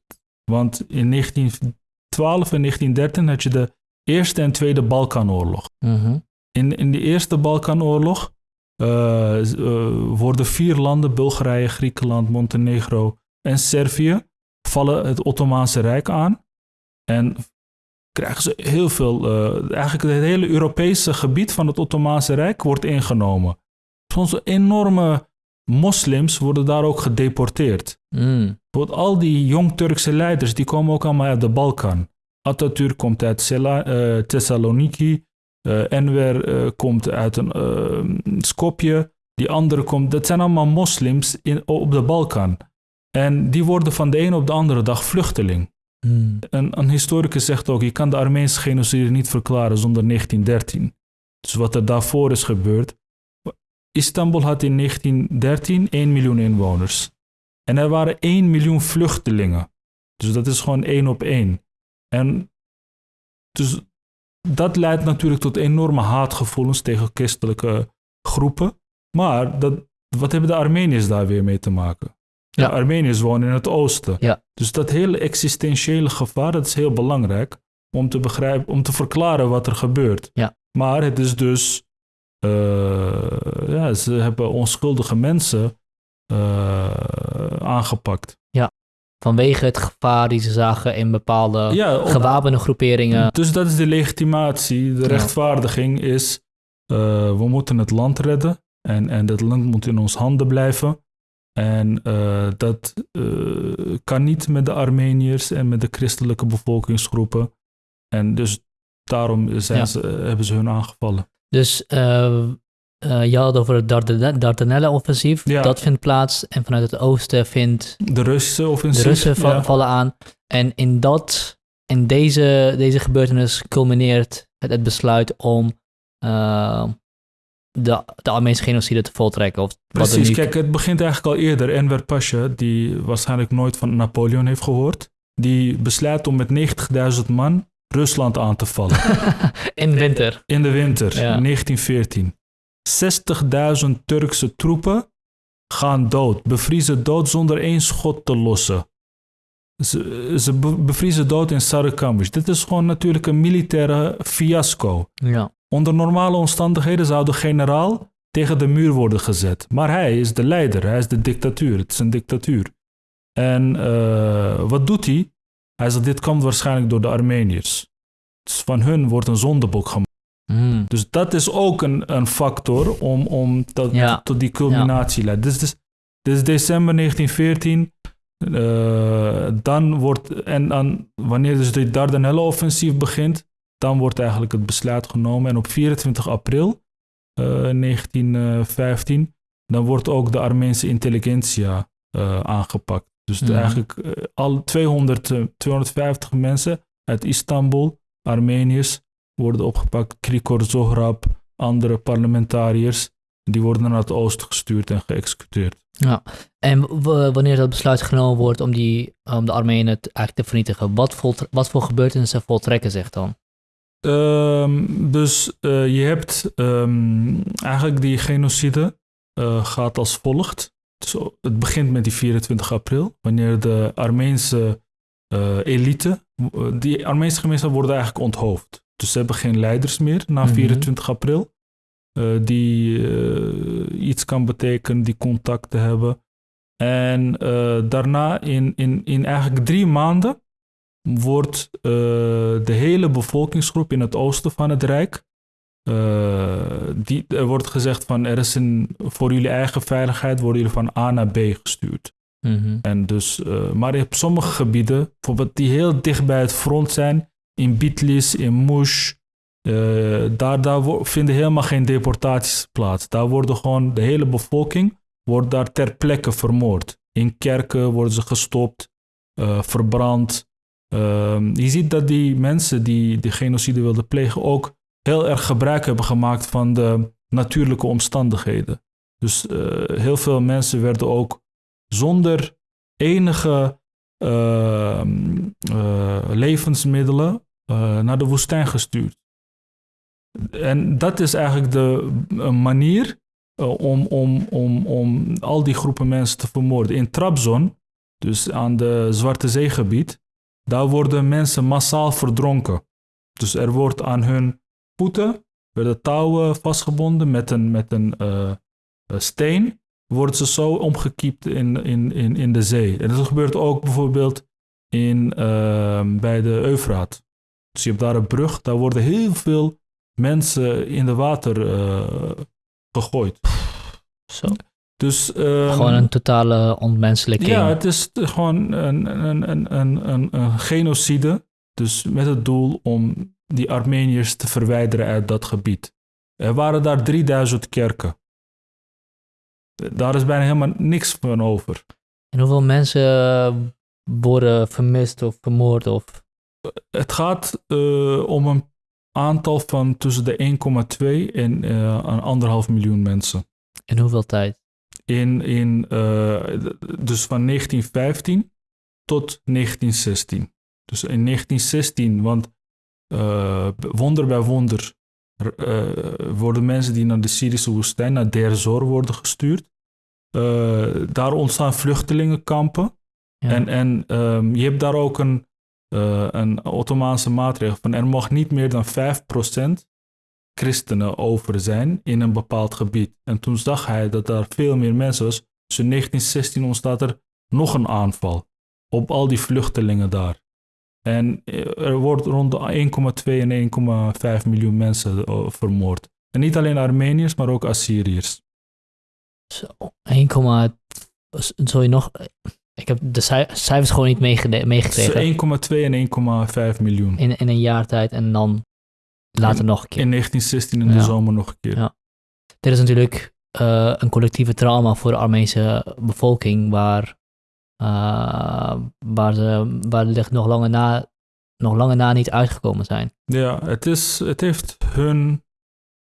Want in 1912 en 1913 had je de Eerste en Tweede Balkanoorlog. Mhm. In, in de Eerste Balkanoorlog eh, eh, worden vier landen, Bulgarije, Griekenland, Montenegro en Servië, vallen het Ottomaanse Rijk aan. En krijgen ze heel veel, eh, eigenlijk het hele Europese gebied van het Ottomaanse Rijk wordt ingenomen. Soms enorme moslims worden daar ook gedeporteerd. Mm. Bijvoorbeeld al die jong Turkse leiders, die komen ook allemaal uit de Balkan. Atatürk komt uit Sela- eh, Thessaloniki. eh, Enver eh, komt uit een Skopje. Die andere komt... Dat zijn allemaal moslims in, op de Balkan. En die worden van de ene op de andere dag vluchteling. Mm. Een, een historicus zegt ook, je kan de Armeense genocide niet verklaren zonder 1913. Dus wat er daarvoor is gebeurd. Istanbul had in 1913 1 miljoen inwoners. En er waren 1 miljoen vluchtelingen. Dus dat is gewoon één op één. En dus dat leidt natuurlijk tot enorme haatgevoelens tegen christelijke groepen. Maar dat, wat hebben de Armeniërs daar weer mee te maken? Ja. De Armeniërs wonen in het oosten. Ja. Dus dat hele existentiële gevaar, dat is heel belangrijk om te begrijpen, om te verklaren wat er gebeurt. Ja. Maar het is dus, ja, ze hebben onschuldige mensen eh, aangepakt. Vanwege het gevaar die ze zagen in bepaalde Ja, op- gewapende groeperingen. Dus dat is de legitimatie. De Ja. rechtvaardiging is, eh, we moeten het land redden en, en dat land moet in ons handen blijven. En eh, dat eh, kan niet met de Armeniërs en met de christelijke bevolkingsgroepen. En dus daarom zijn Ja. ze, hebben ze hun aangevallen. Dus eh, eh, je had het over het Dardan- Dardanellen-offensief. Ja. Dat vindt plaats. En vanuit het oosten vindt De Russen de offensief. Russen va- ja. vallen aan. En in, dat, in deze, deze gebeurtenis culmineert het, het besluit om eh, de, de Armeense genocide te voltrekken. Of wat Precies, nu- kijk, het begint eigenlijk al eerder. Enver Pasha, die waarschijnlijk nooit van Napoleon heeft gehoord, die besluit om met 90.000 man Rusland aan te vallen. in winter. In de winter, Ja. 1914. 60.000 Turkse troepen gaan dood, bevriezen dood zonder één schot te lossen. Ze, ze be- bevriezen dood in Sarıkamış. Dit is gewoon natuurlijk een militaire fiasco. Ja. Onder normale omstandigheden zou de generaal tegen de muur worden gezet. Maar hij is de leider, hij is de dictatuur. Het is een dictatuur. En eh, wat doet hij? Hij zegt, dit komt waarschijnlijk door de Armeniërs. Dus van hun wordt een zondebok gemaakt. Mm. Dus dat is ook een, een factor om, om tot, Ja. tot die culminatie leidt. Dus, dus, dit is december 1914. eh, dan wordt, en dan, wanneer dus de Dardanellen-offensief begint, dan wordt eigenlijk het besluit genomen. En op 24 april eh, 1915, dan wordt ook de Armeense intelligentsia eh, aangepakt. Dus Mhm. eigenlijk eh, al 200, eh, 250 mensen uit Istanbul, Armeniërs, worden opgepakt. Krikor Zohrab, andere parlementariërs, die worden naar het oosten gestuurd en geëxecuteerd. En w- wanneer dat besluit genomen wordt om, die, om de Armenen eigenlijk te vernietigen, wat, wat voor gebeurtenissen voltrekken zich dan? Ehm, dus eh, je hebt ehm, eigenlijk die genocide eh, gaat als volgt. Zo, het begint met die 24 april, wanneer de Armeense eh, elite, eh, die Armeense gemeenschap worden eigenlijk onthoofd. Dus ze hebben geen leiders meer na Mhm. 24 april. eh, die iets kan betekenen, die contacten hebben. En daarna in, in, in eigenlijk drie maanden wordt de hele bevolkingsgroep in het oosten van het Rijk. Eh, die, er wordt gezegd van er is een, voor jullie eigen veiligheid worden jullie van A naar B gestuurd. Mhm. En dus, eh, maar op sommige gebieden, bijvoorbeeld die heel dicht bij het front zijn, in Bitlis, in Mush, Eh, daar daar vinden helemaal geen deportaties plaats. Daar worden gewoon de hele bevolking wordt daar ter plekke vermoord. In kerken worden ze gestopt, verbrand. Ehm, je ziet dat die mensen die de genocide wilden plegen ook heel erg gebruik hebben gemaakt van de natuurlijke omstandigheden. Dus eh, heel veel mensen werden ook zonder enige ehm, eh, levensmiddelen eh, naar de woestijn gestuurd. En dat is eigenlijk de manier om, om, om, om al die groepen mensen te vermoorden. In Trabzon, dus aan de Zwarte Zeegebied, daar worden mensen massaal verdronken. Dus er wordt aan hun voeten werden touwen vastgebonden met een, met een eh, eh, steen. Worden ze zo omgekiept in, in, in, in de zee. En dat gebeurt ook bijvoorbeeld in, ehm, bij de Eufraat. Dus je hebt daar een brug, daar worden heel veel mensen in de water eh, gegooid. Zo. Dus, ehm, Gewoon een totale ontmenselijking. ja, het is gewoon een, een, een, een, een, een genocide. Dus met het doel om die Armeniërs te verwijderen uit dat gebied. Er waren daar 3000 kerken. Daar is bijna helemaal niks van over. En hoeveel mensen eh, worden vermist of vermoord of... Het gaat eh, om een aantal van tussen de 1,2 en eh, een anderhalf miljoen mensen. In hoeveel tijd? In, in, eh, dus van 1915 tot 1916. Dus in 1916, want eh, wonder bij wonder eh, worden mensen die naar de Syrische woestijn, naar Deir Zor worden gestuurd. Eh, daar ontstaan vluchtelingenkampen. Ja. En, en ehm, je hebt daar ook een, een Ottomaanse maatregel van er mag niet meer dan 5% christenen over zijn in een bepaald gebied. En toen zag hij dat daar veel meer mensen was. Dus in 1916 ontstaat er nog een aanval op al die vluchtelingen daar. En eh, er wordt rond de 1,2 en 1,5 miljoen mensen eh, vermoord. En niet alleen Armeniërs, maar ook Assyriërs. Zo, 1, Sorry, nog... Ik heb de cij- cijfers gewoon niet meegekregen. Dus 1,2 en 1,5 miljoen. In, in een jaar tijd en dan later In- nog een keer. In 1916 in de zomer nog een keer. Ja. Dit is natuurlijk eh, een collectieve trauma voor de Armeense bevolking, waar, eh, waar, ze, waar de licht nog langer na, nog langer na niet uitgekomen zijn. Ja, het, is, het heeft hun.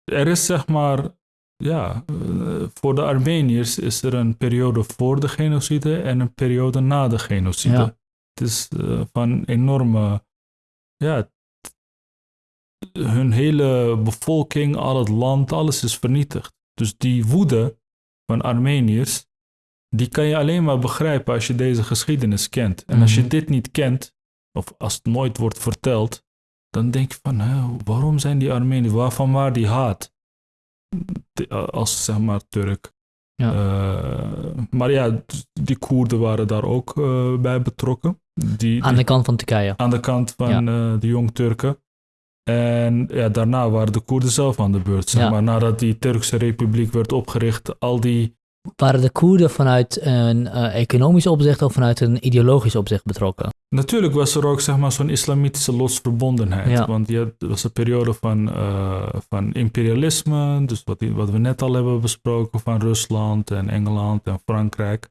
Er is zeg maar. Ja, eh, voor de Armeniërs is er een periode voor de genocide en een periode na de genocide. Ja. Het is eh, van enorme. Ja, hun hele bevolking, al het land, alles is vernietigd. Dus die woede van Armeniërs, die kan je alleen maar begrijpen als je deze geschiedenis kent. En als je Mhm. dit niet kent, of als het nooit wordt verteld, dan denk je van, hè, waarom zijn die Armeniërs, waarvan waar die haat? De- als zeg maar Turk. Ja. Eh, maar ja, die Koerden waren daar ook eh, bij betrokken. Die, Aan de kant van Turkije. aan de kant van eh, de Jong Turken. En ja, daarna waren de Koerden zelf aan de beurt. Zeg Ja. maar. Nadat die Turkse republiek werd opgericht, al die Waren de Koerden vanuit een eh, economisch opzicht of vanuit een ideologisch opzicht betrokken? Natuurlijk was er ook zeg maar, zo'n islamitische losverbondenheid. Ja. Want je het was een periode van, eh, van imperialisme, dus wat we net al hebben besproken van Rusland en Engeland en Frankrijk.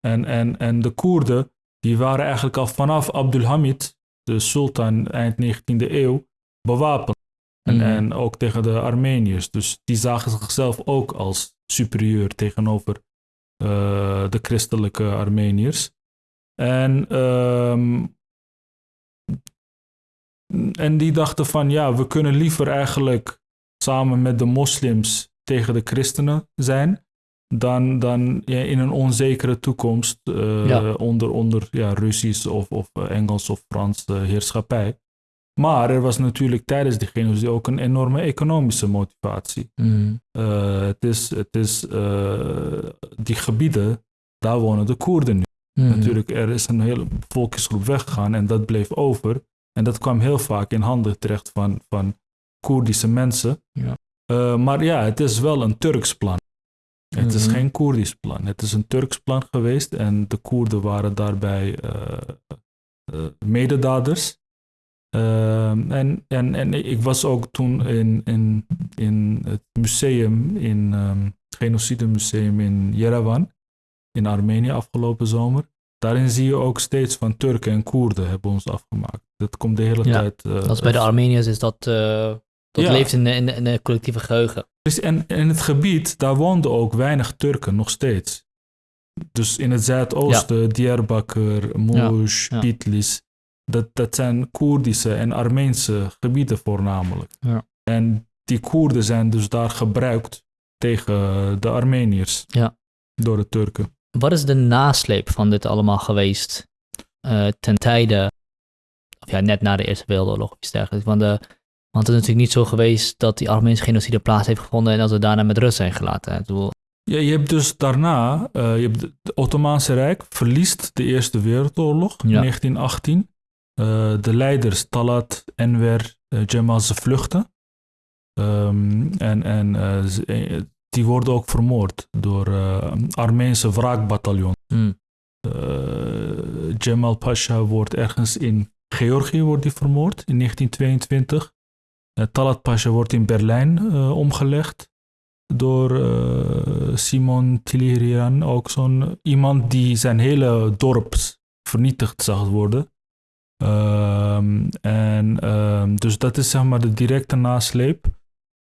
En, en, en de Koerden, die waren eigenlijk al vanaf Abdulhamid, de sultan eind 19e eeuw, bewapend. En, Mhm. en ook tegen de Armeniërs. Dus die zagen zichzelf ook als superieur tegenover eh, de christelijke Armeniërs. En, ehm, en die dachten van ja, we kunnen liever eigenlijk samen met de moslims tegen de christenen zijn. Dan, dan ja, in een onzekere toekomst eh, Ja. onder, onder ja, Russisch of, of Engels of Frans eh, heerschappij. Maar er was natuurlijk tijdens die genocide ook een enorme economische motivatie. Mhm. Eh, het is, het is eh, die gebieden, daar wonen de Koerden nu. Mhm. Natuurlijk, er is een hele bevolkingsgroep weggegaan en dat bleef over. En dat kwam heel vaak in handen terecht van, van Koerdische mensen. Ja. Eh, maar ja, het is wel een Turks plan. Het is Mhm. geen Koerdisch plan. Het is een Turks plan geweest en de Koerden waren daarbij mededaders. Ehm, en, en, en ik was ook toen in, in, in het museum, in ehm, het Genocide Museum in Yerevan, in Armenië afgelopen zomer. Daarin zie je ook steeds van Turken en Koerden hebben ons afgemaakt. Dat komt de hele Ja, tijd. eh, Dat is bij de Armeniërs is dat, eh, dat Ja. leeft in in, de, in de collectieve geheugen. Dus en in het gebied, daar woonden ook weinig Turken nog steeds. Dus in het zuidoosten, Diyarbakir, Mush, ja. Bitlis, dat, dat zijn Koerdische en Armeense gebieden voornamelijk. Ja. En die Koerden zijn dus daar gebruikt tegen de Armeniërs Ja. door de Turken. Wat is de nasleep van dit allemaal geweest eh, ten tijde, of ja, net na de Eerste Wereldoorlog of iets dergelijks? Want, de, want het is natuurlijk niet zo geweest dat die Armeense genocide plaats heeft gevonden en dat we daarna met rust zijn gelaten. Ik bedoel, Ja, je hebt dus daarna, eh, je hebt het Ottomaanse Rijk verliest de Eerste Wereldoorlog in Ja. 1918. Eh, de leiders Talat, Enver, eh, Cemal, ze vluchten. Ehm, en en eh, die worden ook vermoord door Armeense wraakbataljon. Eh, Cemal Pasha wordt ergens in Georgië wordt die vermoord in 1922. Eh, Talat Pasha wordt in Berlijn omgelegd door Simon Tilirian, ook zo'n iemand die zijn hele dorp vernietigd zag worden. Ehm, en ehm, dus dat is zeg maar de directe nasleep.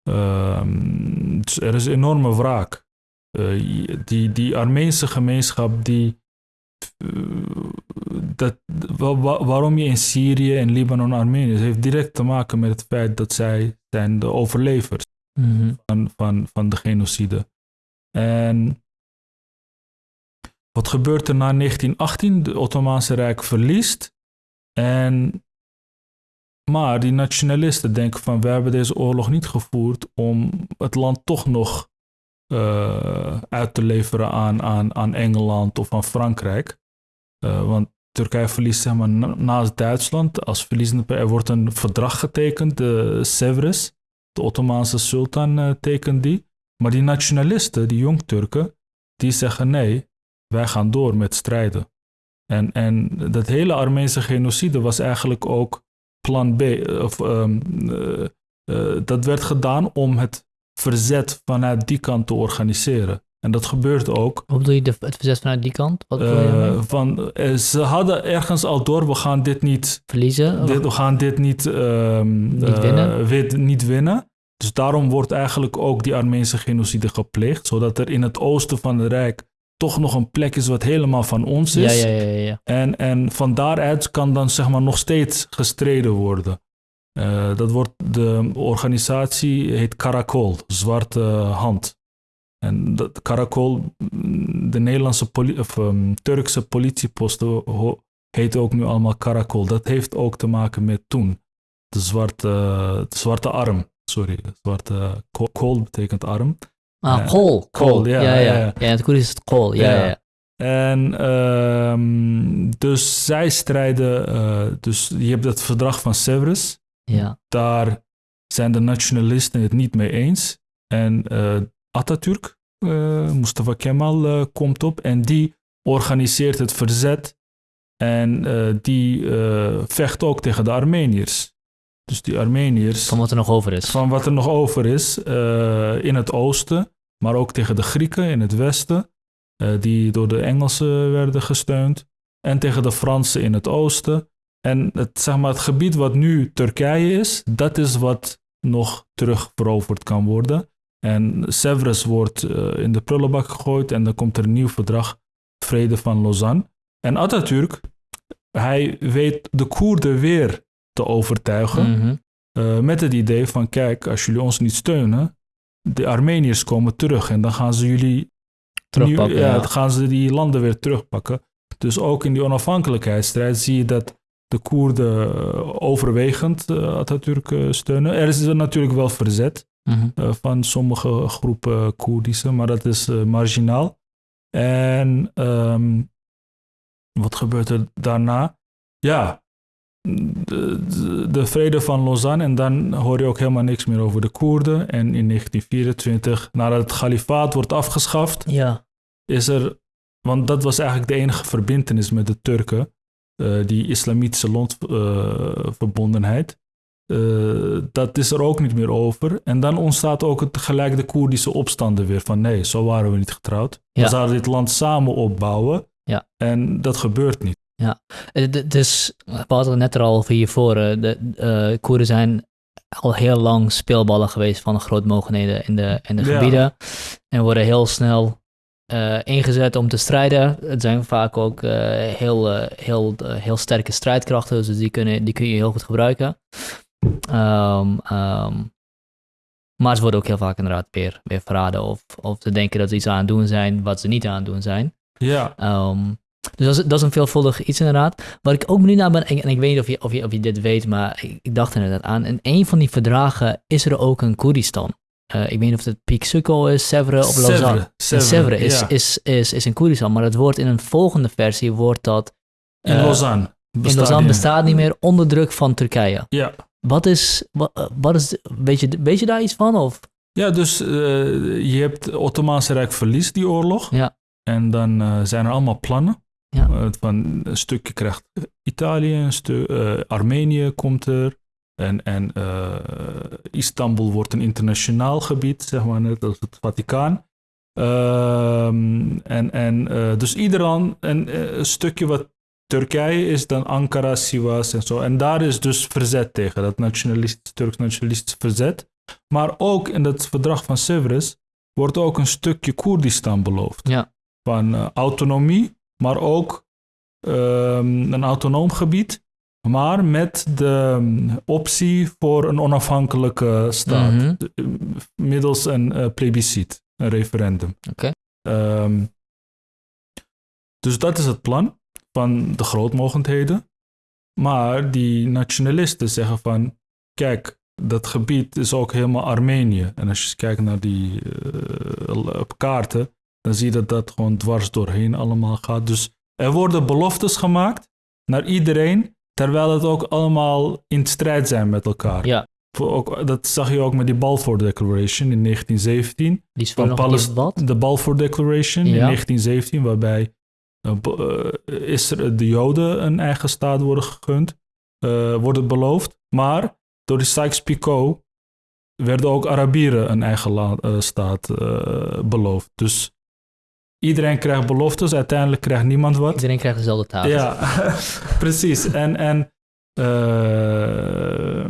Ehm, dus er is enorme wraak. Eh, die, die Armeense gemeenschap die eh, dat, wa- wa- waarom je in Syrië en Libanon Armenië is, heeft direct te maken met het feit dat zij zijn de overlevers mhm. van, van, van de genocide. En wat gebeurt er na 1918? De Ottomaanse Rijk verliest. En, maar die nationalisten denken van, we hebben deze oorlog niet gevoerd om het land toch nog eh, uit te leveren aan, aan, Engeland of aan Frankrijk. Eh, want Turkije verliest zeg maar, na- naast Duitsland als verliezende. Er wordt een verdrag getekend, de Sevres. De Ottomaanse sultan eh, tekent die. Maar die nationalisten, die jong-Turken, die zeggen nee, wij gaan door met strijden. En, en dat hele Armeense genocide was eigenlijk ook plan B. Of, ehm, eh, eh, dat werd gedaan om het verzet vanuit die kant te organiseren. En dat gebeurt ook. Hoe bedoel je de, het verzet vanuit die kant? Wat daarmee? van, ze hadden ergens al door, we gaan dit niet Verliezen? Dit, we gaan dit niet, ehm, Niet eh, winnen? wit- niet winnen. Dus daarom wordt eigenlijk ook die Armeense genocide gepleegd. Zodat er in het oosten van het Rijk toch nog een plek is wat helemaal van ons is. ja, ja, ja, ja. En, en van daaruit kan dan zeg maar nog steeds gestreden worden. Eh, dat wordt, de organisatie heet Karakol, Zwarte Hand. En dat Karakol, de Nederlandse poli- of, ehm, Turkse politieposten heten ook nu allemaal Karakol. Dat heeft ook te maken met toen. De zwarte, de zwarte arm, sorry. De zwarte ko- kool betekent arm. Ah, kool. Kool, ja, ja, ja. ja, in het Koerdisch is het kool. Ja. En ehm, dus zij strijden, eh, dus je hebt het verdrag van Sevres. ja. Daar zijn de nationalisten het niet mee eens. En eh Atatürk, eh, Mustafa Kemal, komt op en die organiseert het verzet. En die vecht ook tegen de Armeniërs. Dus die Armeniërs Van wat er nog over is. van wat er nog over is eh, in het oosten, maar ook tegen de Grieken in het westen, eh, die door de Engelsen werden gesteund, en tegen de Fransen in het oosten. En het, zeg maar, het gebied wat nu Turkije is, dat is wat nog terugveroverd kan worden. En Sevres wordt eh, in de prullenbak gegooid en dan komt er een nieuw verdrag, Vrede van Lausanne. En Atatürk, hij weet de Koerden weer te overtuigen. Mhm. Uh, met het idee van, kijk, als jullie ons niet steunen, de Armeniërs komen terug en dan gaan ze jullie Terugpakken, nieuw- ja, gaan ze die landen weer terugpakken. Dus ook in die onafhankelijkheidsstrijd zie je dat de Koerden uh, overwegend uh, Atatürk steunen. Er is er natuurlijk wel verzet Mhm. van sommige groepen Koerdische, maar dat is marginaal. En um, wat gebeurt er daarna? Ja, de, de, de, vrede van Lausanne en dan hoor je ook helemaal niks meer over de Koerden. En in 1924, nadat het kalifaat wordt afgeschaft, ja. is er, want dat was eigenlijk de enige verbindenis met de Turken. eh, die islamitische landverbondenheid. Uh, dat is er ook niet meer over. En dan ontstaat ook het, gelijk de Koerdische opstanden weer van nee, zo waren we niet getrouwd. We zouden dit land samen opbouwen. Ja. En dat gebeurt niet. Ja, dus we hadden het net er al hiervoor. De uh, Koerden zijn al heel lang speelballen geweest van de grootmogenheden in de, in de gebieden. En worden heel snel uh, ingezet om te strijden. Het zijn vaak ook uh, heel, uh, heel, heel sterke strijdkrachten, dus die, kunnen, die kun je heel goed gebruiken. Um, um, maar ze worden ook heel vaak inderdaad weer, weer verraden of, of ze denken dat ze iets aan het doen zijn wat ze niet aan het doen zijn. Ja. Um, dus dat is, dat is een veelvuldig iets inderdaad. Waar ik ook benieuwd naar ben, en, ik weet niet of je, of, je, of je dit weet, maar ik, ik dacht inderdaad aan. In een van die verdragen is er ook een Koerdistan. Uh, ik weet niet of het Piek Sukko is, Sevre of Lausanne. Sevre, Sevre is, ja. is, is, is in Koerdistan, maar het wordt in een volgende versie wordt dat... Uh, in Lausanne. in Lausanne bestaat niet meer onder druk van Turkije. Ja. Wat is, wat, wat is weet, je, weet je daar iets van? Of? Ja, dus uh, je hebt het Ottomaanse Rijk verliest die oorlog. Ja. En dan zijn er allemaal plannen. Ja. van een stukje krijgt Italië, een stuk, Armenië komt er. En, en uh, Istanbul wordt een internationaal gebied, zeg maar, net als het Vaticaan. Uh, en en dus iedereen, en, een stukje wat Turkije is dan Ankara, Sivas en zo. En daar is dus verzet tegen, dat nationalistisch, Turks nationalistisch verzet. Maar ook in het verdrag van Sevres wordt ook een stukje Koerdistan beloofd. Ja. Van autonomie, maar ook ehm, een autonoom gebied maar met de mm, optie voor een onafhankelijke staat. Mhm. Middels een uh, plebiscit, een referendum. Oké. Um, dus dat is het plan van de grootmogendheden. Maar die nationalisten zeggen van, kijk, dat gebied is ook helemaal Armenië. En als je kijkt naar die uh, op kaarten, dan zie je dat dat gewoon dwars doorheen allemaal gaat. Dus er worden beloftes gemaakt naar iedereen Terwijl het ook allemaal in strijd zijn met elkaar. Ja. Ook, dat zag je ook met die Balfour Declaration in 1917. Die is van Palest wat? De Balfour Declaration ja. in 1917, waarbij uh, is er de Joden een eigen staat worden gegund, uh, worden beloofd. Maar door die Sykes-Picot werden ook Arabieren een eigen uh, staat beloofd. Dus Iedereen krijgt beloftes, uiteindelijk krijgt niemand wat. Iedereen krijgt dezelfde taal. Ja, precies. En, en uh,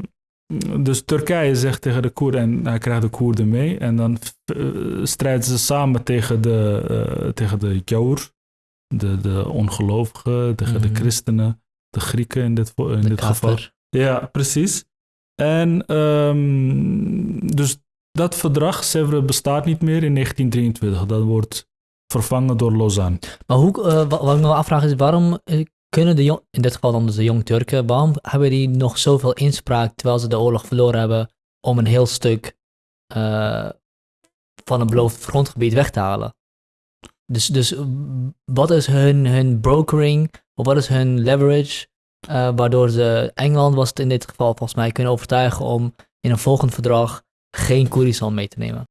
dus Turkije zegt tegen de Koerden, en hij krijgt de Koerden mee. En dan uh, strijden ze samen tegen de, uh, tegen de Jour, de, de ongelovigen, tegen mm -hmm. de christenen, de Grieken in dit, in de dit geval. Ja, precies. En um, dus dat verdrag, Sevres, bestaat niet meer in 1923. Dat wordt vervangen door Lausanne. Maar hoe, uh, wat ik me afvraag is, waarom uh, kunnen de jong, in dit geval dan dus de jong Turken, waarom hebben die nog zoveel inspraak terwijl ze de oorlog verloren hebben om een heel stuk uh, van een beloofd grondgebied weg te halen? Dus, dus wat is hun, hun brokering, of wat is hun leverage, waardoor ze, Engeland was het in dit geval volgens mij, kunnen overtuigen om in een volgend verdrag geen Koerdistan mee te nemen?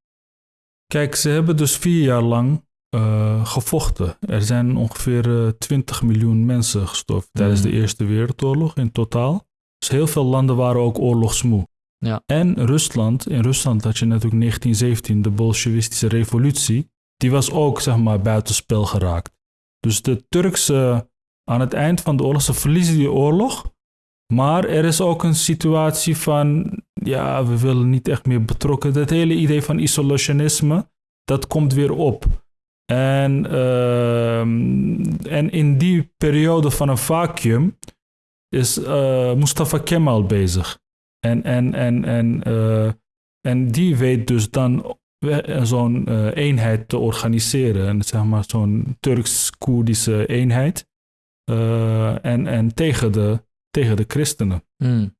Kijk, ze hebben dus vier jaar lang uh, gevochten. Er zijn ongeveer uh, 20 miljoen mensen gestorven mm. tijdens de Eerste Wereldoorlog in totaal. Dus heel veel landen waren ook oorlogsmoe. Ja. En Rusland, in Rusland had je natuurlijk 1917 de Bolsjewistische revolutie. Die was ook, zeg maar, buitenspel geraakt. Dus de Turkse, aan het eind van de oorlog, ze verliezen die oorlog. Maar er is ook een situatie van, ja, we willen niet echt meer betrokken. Dat hele idee van isolationisme, dat komt weer op. En, uh, en in die periode van een vacuüm is uh, Mustafa Kemal bezig. En, en, en, en, uh, en die weet dus dan zo'n uh, eenheid te organiseren. En zeg maar zo'n Turks-Koerdische eenheid. en, en tegen, de, tegen de christenen. Mm.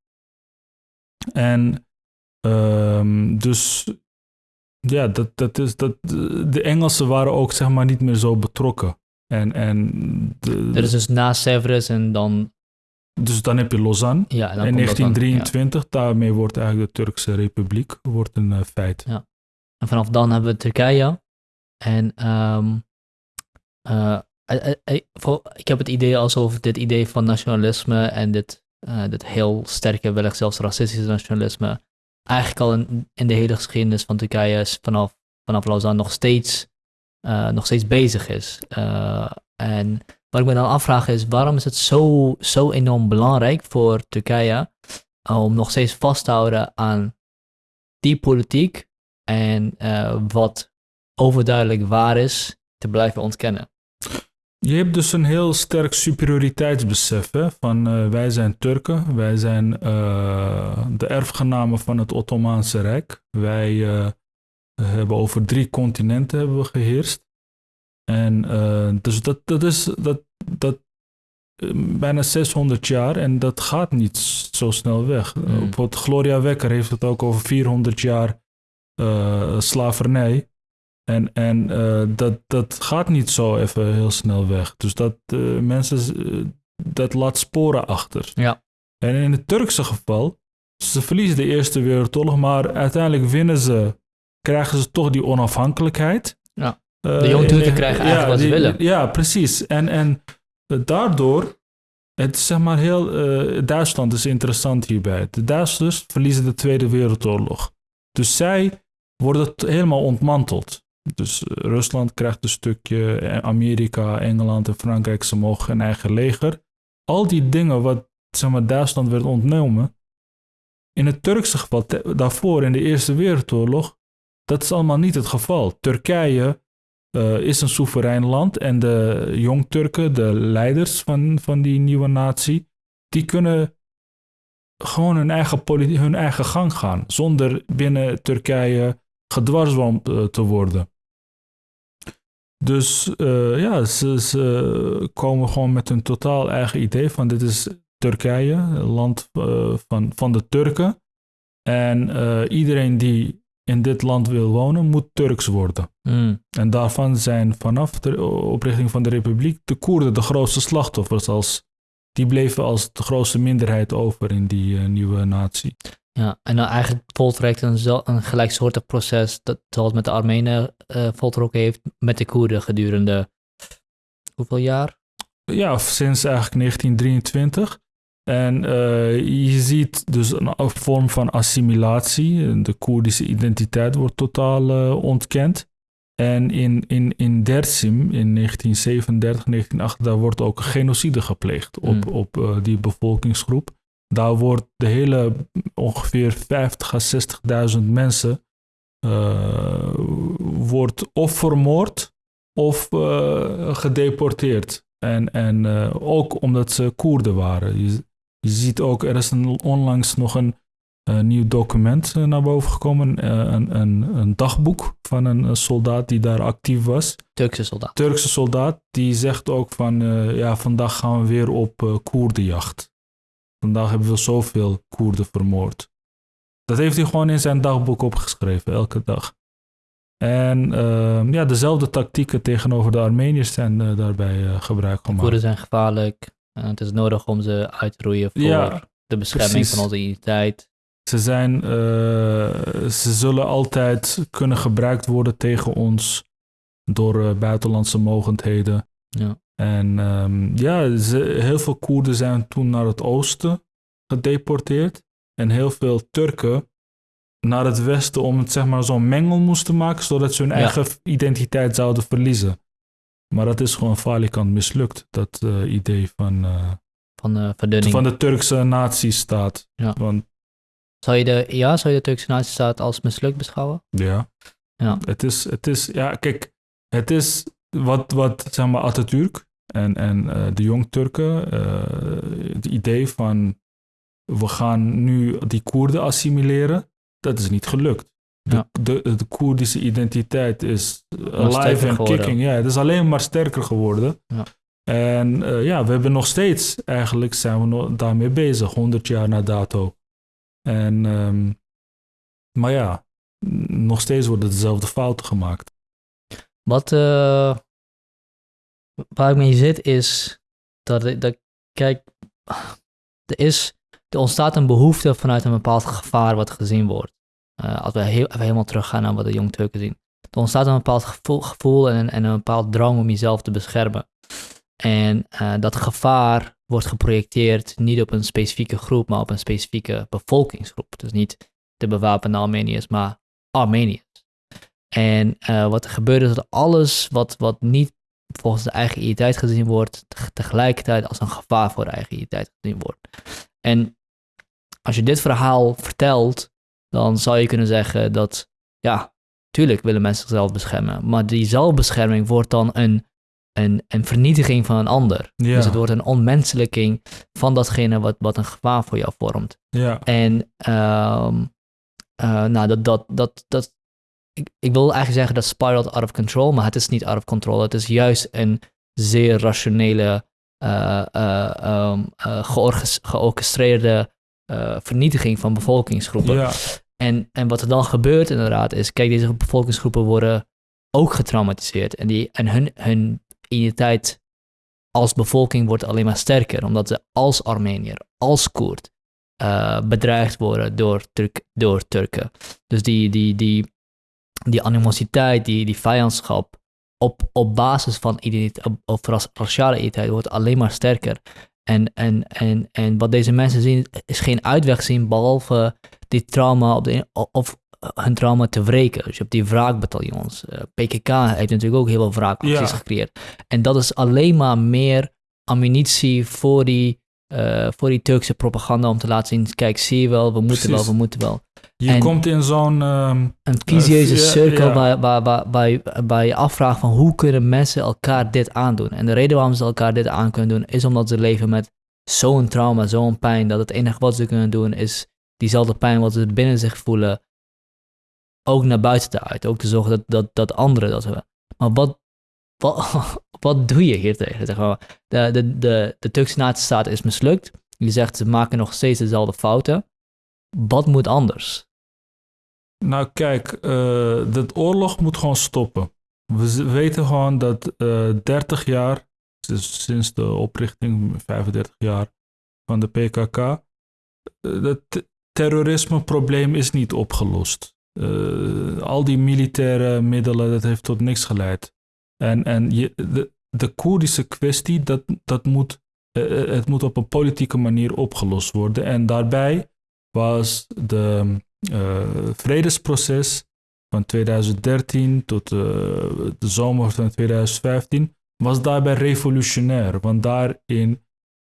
En um, dus ja, dat, dat is, dat, de Engelsen waren ook zeg maar niet meer zo betrokken. En, en de, dat is dus na Sevres en dan... Dus dan heb je Lausanne ja, dan in 1923. Dan, ja. Daarmee wordt eigenlijk de Turkse Republiek wordt een uh, feit. Ja. En vanaf dan hebben we Turkije. En um, uh, eh, eh, ik heb het idee alsof dit idee van nationalisme en dit, eh, dit heel sterke, wellicht zelfs racistische nationalisme, eigenlijk al in, de hele geschiedenis van Turkije vanaf, vanaf Lausanne nog steeds, eh, nog steeds bezig is. Eh, en wat ik me dan afvraag is, waarom is het zo, zo enorm belangrijk voor Turkije om nog steeds vast te houden aan die politiek en eh, wat overduidelijk waar is, te blijven ontkennen? Je hebt dus een heel sterk superioriteitsbesef hè? van eh, wij zijn Turken, wij zijn eh, de erfgenamen van het Ottomaanse Rijk. Wij eh, hebben over drie continenten hebben we geheerst. En dus dat, dat is dat, dat, bijna 600 jaar en dat gaat niet zo snel weg. Bijvoorbeeld Gloria Wekker heeft het ook over 400 jaar slavernij. En, en eh, dat, dat gaat niet zo even heel snel weg. Dus dat eh, mensen, eh, dat laat sporen achter. Ja. En in het Turkse geval, ze verliezen de Eerste Wereldoorlog, maar uiteindelijk winnen ze, krijgen ze toch die onafhankelijkheid. Ja. De Jong Turken en- krijgen eigenlijk wat ze die- willen. Ja, precies. En, en daardoor, het is zeg maar heel, Duitsland is interessant hierbij. De Duitsers verliezen de Tweede Wereldoorlog. Dus zij worden helemaal ontmanteld. Dus eh, Rusland krijgt een stukje, eh, Amerika, Engeland en Frankrijk, ze mogen een eigen leger. Al die dingen wat zeg maar, Duitsland werd ontnomen. In het Turkse geval, daarvoor in de Eerste Wereldoorlog, dat is allemaal niet het geval. Turkije eh, is een soeverein land en de Jong-Turken, de leiders van, van die nieuwe natie, die kunnen gewoon hun eigen, hun eigen gang gaan, zonder binnen Turkije gedwarsboomd eh, te worden. Dus eh, ja, ze, ze komen gewoon met een totaal eigen idee van dit is Turkije, land eh, van, van de Turken. En iedereen die in dit land wil wonen, moet Turks worden. Hmm. En daarvan zijn vanaf de oprichting van de republiek de Koerden de grootste slachtoffers. Als, die bleven als de grootste minderheid over in die nieuwe natie. Ja, en dan eigenlijk voltrekt een, een gelijksoortig proces dat zoals met de Armenen eh voltrokken heeft met de Koerden gedurende hoeveel jaar? Ja, sinds eigenlijk 1923. En eh, je ziet dus een een vorm van assimilatie. De Koerdische identiteit wordt totaal eh, ontkend. En in, in, in Dersim in 1937, 1938, daar wordt ook genocide gepleegd op, Hmm. op die bevolkingsgroep. Daar wordt de hele ongeveer 50 à 60.000 mensen eh, wordt of vermoord of eh, gedeporteerd. En, en eh, ook omdat ze Koerden waren. Je, je ziet ook, er is een, onlangs nog een nieuw document naar boven gekomen. een, een, een dagboek van een, soldaat die daar actief was. Turkse soldaat. Turkse soldaat, die zegt ook van, ja, vandaag gaan we weer op Koerdenjacht. Vandaag hebben we zoveel Koerden vermoord. Dat heeft hij gewoon in zijn dagboek opgeschreven, elke dag. En ehm, ja, dezelfde tactieken tegenover de Armeniërs zijn eh, daarbij eh, gebruik gemaakt. Koerden zijn gevaarlijk. en het is nodig om ze uit te roeien voor Ja, de bescherming precies. van onze identiteit. Ze, zijn, eh, ze zullen altijd kunnen gebruikt worden tegen ons door eh, buitenlandse mogendheden. Ja. En ehm, ja, ze, heel veel Koerden zijn toen naar het oosten gedeporteerd. En heel veel Turken naar het westen om het zeg maar zo'n mengel moesten maken, zodat ze hun Ja. eigen identiteit zouden verliezen. Maar dat is gewoon falikant mislukt, dat eh, idee van, eh, Van de verdunning. van de Turkse natiestaat. Ja. Want Zou je de, ja, zou je de Turkse nazistaat als mislukt beschouwen? Ja. Ja. Het is, het is, ja, kijk, het is wat, wat zeg maar, Atatürk en, en eh, de Jong-Turken, eh, het idee van we gaan nu die Koerden assimileren, dat is niet gelukt. De, Ja. de, de Koerdische identiteit is alive en kicking. Ja, het is alleen maar sterker geworden. Ja. En eh, ja, we hebben nog steeds, eigenlijk zijn we nog daarmee bezig, 100 jaar na dato. En, ehm, maar ja, nog steeds worden dezelfde fouten gemaakt. Wat, eh, waar ik mee zit is dat, dat kijk, er, is, er ontstaat een behoefte vanuit een bepaald gevaar wat gezien wordt. Eh, als we heel, helemaal teruggaan naar wat de jong Turken zien. Er ontstaat een bepaald gevoel, gevoel en, en een bepaald drang om jezelf te beschermen. En uh, dat gevaar wordt geprojecteerd niet op een specifieke groep, maar op een specifieke bevolkingsgroep. Dus niet de bewapende Armeniërs, maar Armeniërs. En uh, wat er gebeurt is dat alles wat, wat niet volgens de eigen identiteit gezien wordt, tegelijkertijd als een gevaar voor de eigen identiteit gezien wordt. En als je dit verhaal vertelt, dan zou je kunnen zeggen dat, ja, tuurlijk willen mensen zichzelf beschermen, maar die zelfbescherming wordt dan een, een, een vernietiging van een ander. Ja. Dus het wordt een onmenselijking van datgene wat, wat een gevaar voor jou vormt. Ja. En um, uh, nou, dat, dat, dat, dat, ik, ik wil eigenlijk zeggen dat spiraled out of control, maar het is niet out of control. Het is juist een zeer rationele, uh, uh, um, georchestreerde vernietiging van bevolkingsgroepen. Ja. En, en wat er dan gebeurt inderdaad is, kijk, deze bevolkingsgroepen worden ook getraumatiseerd. En, die, en hun, hun identiteit als bevolking wordt alleen maar sterker, omdat ze als Armenier, als Koerd, uh, bedreigd worden door, Turk, door Turken. Dus die, die, die, die animositeit, die, die vijandschap op, op basis van identiteit, op raciale identiteit wordt alleen maar sterker. En, en, en, en wat deze mensen zien is geen uitweg zien behalve die trauma op de, of hun trauma te wreken. Dus je hebt die wraakbataljons. Uh, PKK heeft natuurlijk ook heel veel wraakacties Ja. gecreëerd. En dat is alleen maar meer ammunitie voor die, eh, voor die Turkse propaganda om te laten zien, kijk, zie je wel, we moeten Precies. wel, we moeten wel. Je En- komt in zo'n... ehm, Een vicieuze ja, cirkel ja. Waar, waar, waar, waar, je, waar je afvraagt van hoe kunnen mensen elkaar dit aandoen. En de reden waarom ze elkaar dit aan kunnen doen, is omdat ze leven met zo'n trauma, zo'n pijn, dat het enige wat ze kunnen doen is diezelfde pijn wat ze binnen zich voelen, ook naar buiten te uiten. Ook te zorgen dat, dat, dat anderen dat hebben. Maar wat, wat, wat doe je hier tegen? Zeg maar, de, de, de, de Turkse nazistaat is mislukt. Je zegt ze maken nog steeds dezelfde fouten. Wat moet anders? Nou, kijk, eh de oorlog moet gewoon stoppen. We weten gewoon dat eh 30 jaar, dus sinds de oprichting, 35 jaar van de PKK, eh, het te- terrorismeprobleem is niet opgelost. Eh, al die militaire middelen, dat heeft tot niks geleid. En, en je, de, de Koerdische kwestie, dat, dat moet, eh, het moet op een politieke manier opgelost worden. En daarbij was de eh, vredesproces van 2013 tot eh, de zomer van 2015 was daarbij revolutionair. Want daarin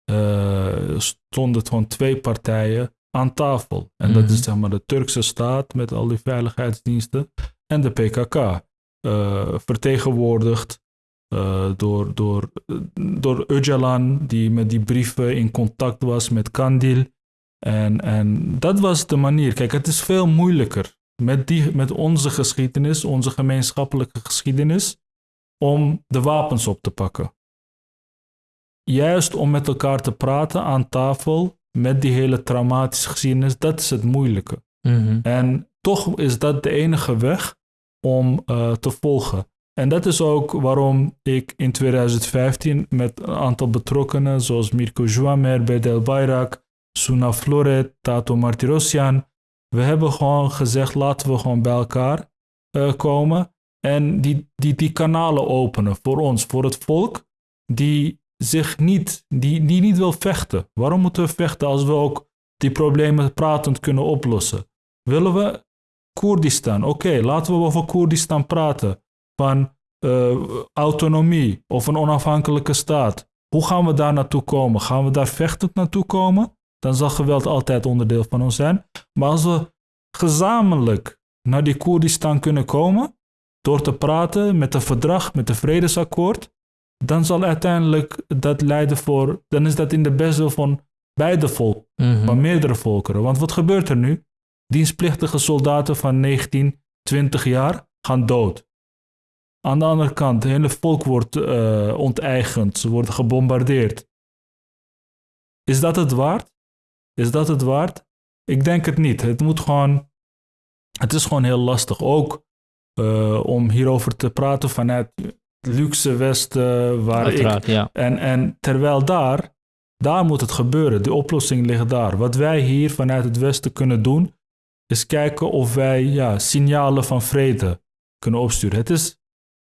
eh, stonden gewoon twee partijen aan tafel. En dat Mhm. is zeg maar de Turkse staat met al die veiligheidsdiensten en de PKK. eh, vertegenwoordigd eh, door, door, door Öcalan, die met die brieven in contact was met Kandil. En, en dat was de manier. Kijk, het is veel moeilijker met, die, met onze geschiedenis, onze gemeenschappelijke geschiedenis, om de wapens op te pakken. Juist om met elkaar te praten aan tafel, met die hele traumatische geschiedenis, dat is het moeilijke. En toch is dat de enige weg om eh, te volgen. En dat is ook waarom ik in 2015 met een aantal betrokkenen, zoals Mirko Jouamer, Bedel Bayrak, Suna Floret, Tato Martirosyan, we hebben gewoon gezegd, laten we gewoon bij elkaar eh, komen en die, die, die kanalen openen voor ons, voor het volk, die zich niet, die, die niet wil vechten. Waarom moeten we vechten als we ook die problemen pratend kunnen oplossen? Willen we Koerdistan? Oké, laten we over Koerdistan praten. Van eh, autonomie of een onafhankelijke staat. Hoe gaan we daar naartoe komen? Gaan we daar vechtend naartoe komen? Dan zal geweld altijd onderdeel van ons zijn. Maar als we gezamenlijk naar die Koerdistan kunnen komen, door te praten met een verdrag, met een vredesakkoord, dan zal uiteindelijk dat leiden voor, dan is dat in de beste van beide volken Mhm. van meerdere volkeren. Want wat gebeurt er nu? Dienstplichtige soldaten van 19, 20 jaar gaan dood. Aan de andere kant, het hele volk wordt eh, onteigend. Ze worden gebombardeerd. Is dat het waard? Is dat het waard? Ik denk het niet. Het moet gewoon... Het is gewoon heel lastig. Ook eh, om hierover te praten vanuit het luxe Westen, waar ik ja. en, en terwijl daar, daar moet het gebeuren. De oplossing ligt daar. Wat wij hier vanuit het Westen kunnen doen, is kijken of wij ja, signalen van vrede kunnen opsturen. Het is,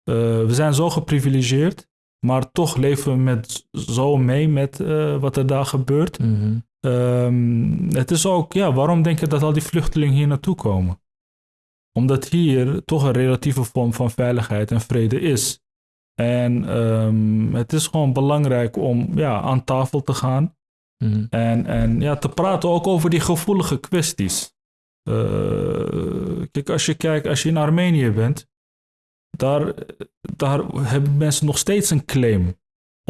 eh, we zijn zo geprivilegeerd Maar toch leven we met, zo mee met eh, wat er daar gebeurt. Mhm. Ehm, het is ook, ja, waarom denk je dat al die vluchtelingen hier naartoe komen? Omdat hier toch een relatieve vorm van veiligheid en vrede is. En ehm, het is gewoon belangrijk om ja, aan tafel te gaan Mhm. en, en ja, te praten ook over die gevoelige kwesties. Eh, kijk, als je kijkt, als je in Armenië bent, daar, daar hebben mensen nog steeds een claim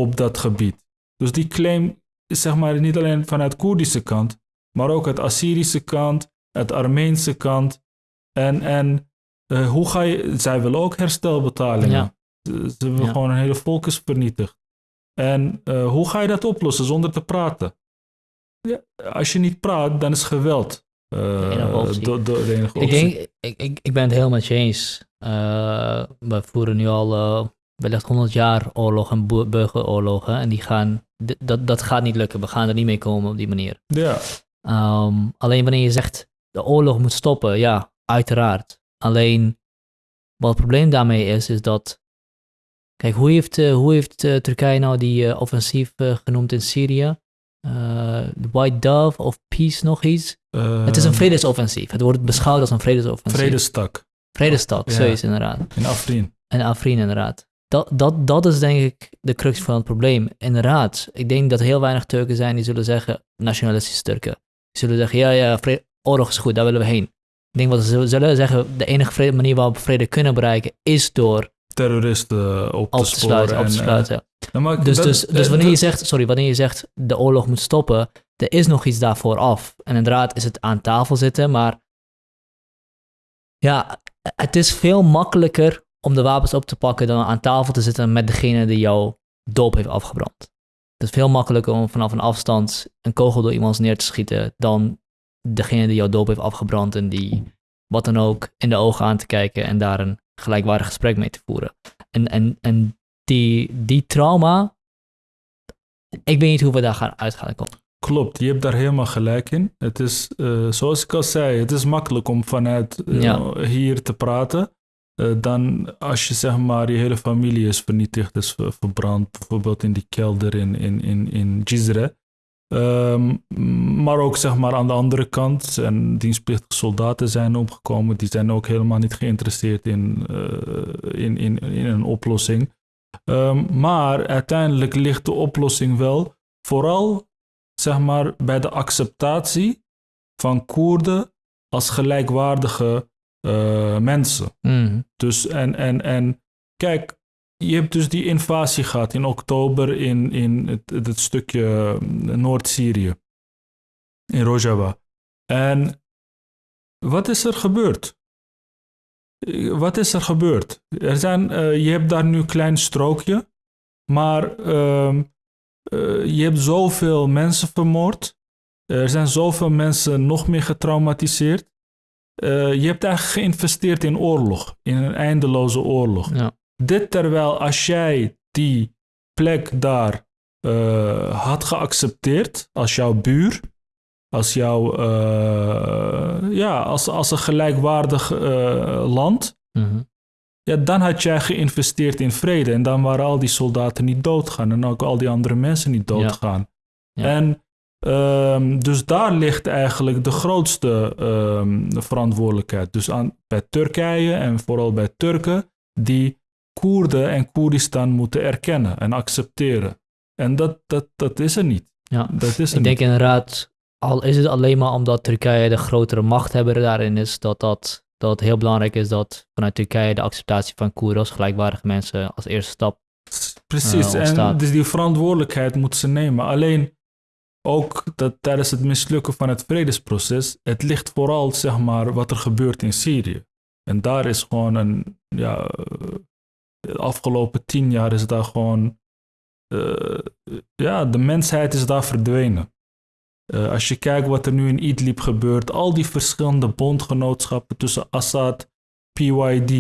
op dat gebied. Dus die claim zeg maar niet alleen vanuit Koerdische kant, maar ook uit Assyrische kant, uit Armeense kant. En, en eh, hoe ga je, zij willen ook herstelbetalingen. Ja. Ze, ze willen Ja. gewoon een hele volk is vernietigd. En eh, hoe ga je dat oplossen zonder te praten? Ja, als je niet praat, dan is geweld. eh, De enige optie. de enige Ik denk, ik, ik, ik ben het helemaal met je eens. We voeren nu al wellicht 100 jaar oorlog en bu- burgeroorlogen. En die gaan, dat, dat gaat niet lukken. We gaan er niet mee komen op die manier. Ja, Ehm, alleen wanneer je zegt de oorlog moet stoppen, ja, uiteraard. Alleen wat het probleem daarmee is, is dat. Kijk, hoe heeft, eh, hoe heeft eh, Turkije nou die eh, offensief genoemd in Syrië? White Dove of Peace nog iets? het is een vredesoffensief. Het wordt beschouwd als een vredesoffensief. vredestak Vredestad, Ja. zoiets inderdaad. in Afrin. En Afrin inderdaad. Dat, dat, dat is denk ik de crux van het probleem. Inderdaad, ik denk dat heel weinig Turken zijn die zullen zeggen, nationalistische Turken. Die zullen zeggen, ja, ja, oorlog is goed, daar willen we heen. Ik denk wat ze zullen- zeggen, de enige vrede- manier waarop we vrede kunnen bereiken, is door Terroristen op te op te sluiten. Op te eh, sluiten. nou, maar Dus, dat- dus, dus eh, wanneer je zegt, sorry, wanneer je zegt de oorlog moet stoppen, er is nog iets daarvoor af. En inderdaad is het aan tafel zitten, maar ja, het is veel makkelijker om de wapens op te pakken dan aan tafel te zitten met degene die jouw doop heeft afgebrand. Het is veel makkelijker om vanaf een afstand een kogel door iemands neer te schieten dan degene die jouw doop heeft afgebrand en die wat dan ook in de ogen aan te kijken en daar een gelijkwaardig gesprek mee te voeren. En, en, en die, die trauma, ik weet niet hoe we daar gaan uit gaan komen. Klopt, je hebt daar helemaal gelijk in. Het is, eh, zoals ik al zei, het is makkelijk om vanuit eh, Ja. hier te praten. Eh, dan als je zeg maar je hele familie is vernietigd, is ver- verbrand, bijvoorbeeld in die kelder in, in, in, in Jizre. Ehm, maar ook zeg maar aan de andere kant, en dienstplichtige soldaten zijn omgekomen, die zijn ook helemaal niet geïnteresseerd in, eh, in, in, in een oplossing. Ehm, maar uiteindelijk ligt de oplossing wel vooral zeg maar, bij de acceptatie van Koerden als gelijkwaardige eh, mensen. Mhm. Dus en, en, en kijk, je hebt dus die invasie gehad in oktober in, in het, het stukje eh, Noord-Syrië, in Rojava. En wat is er gebeurd? Eh, Wat is er gebeurd? Er zijn, je hebt daar nu een klein strookje, maar ehm, eh, je hebt zoveel mensen vermoord. Er zijn zoveel mensen nog meer getraumatiseerd. Eh, je hebt eigenlijk geïnvesteerd in oorlog, in een eindeloze oorlog. Ja. Dit terwijl als jij die plek daar eh, had geaccepteerd als jouw buur, als jouw, eh, ja, als, als een gelijkwaardig land, Mhm. ja, dan had jij geïnvesteerd in vrede en dan waren al die soldaten niet doodgaan en ook al die andere mensen niet doodgaan. Ja. En ehm, dus daar ligt eigenlijk de grootste ehm, verantwoordelijkheid. Dus aan, bij Turkije en vooral bij Turken die Koerden en Koerdistan moeten erkennen en accepteren. En dat, dat, dat is er niet. Ja. Dat is er Ik denk niet. inderdaad, al is het alleen maar omdat Turkije de grotere machthebber daarin is, dat, dat, dat het heel belangrijk is dat vanuit Turkije de acceptatie van Koerden als gelijkwaardige mensen als eerste stap. Precies, eh, en dus die verantwoordelijkheid moeten ze nemen. Alleen ook dat tijdens het mislukken van het vredesproces, het ligt vooral zeg maar wat er gebeurt in Syrië. En daar is gewoon een, ja, eh, de afgelopen tien jaar is daar gewoon, eh, ja, de mensheid is daar verdwenen. Eh, als je kijkt wat er nu in Idlib gebeurt, al die verschillende bondgenootschappen tussen Assad, PYD,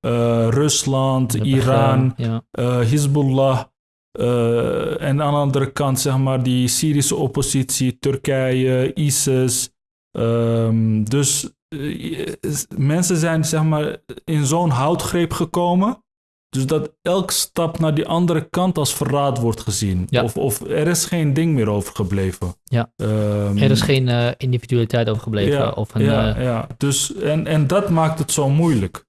eh, Rusland, Iran, Ja. eh, Hezbollah. Eh, en aan de andere kant, zeg maar, die Syrische oppositie, Turkije, ISIS. Ehm, dus eh, mensen zijn, zeg maar, in zo'n houtgreep gekomen. Dus dat elke stap naar die andere kant als verraad wordt gezien. Ja. Of, of er is geen ding meer overgebleven. Ja. Ehm, Er is geen eh, individualiteit overgebleven. ja, of een, ja, ja. Dus, en, en dat maakt het zo moeilijk.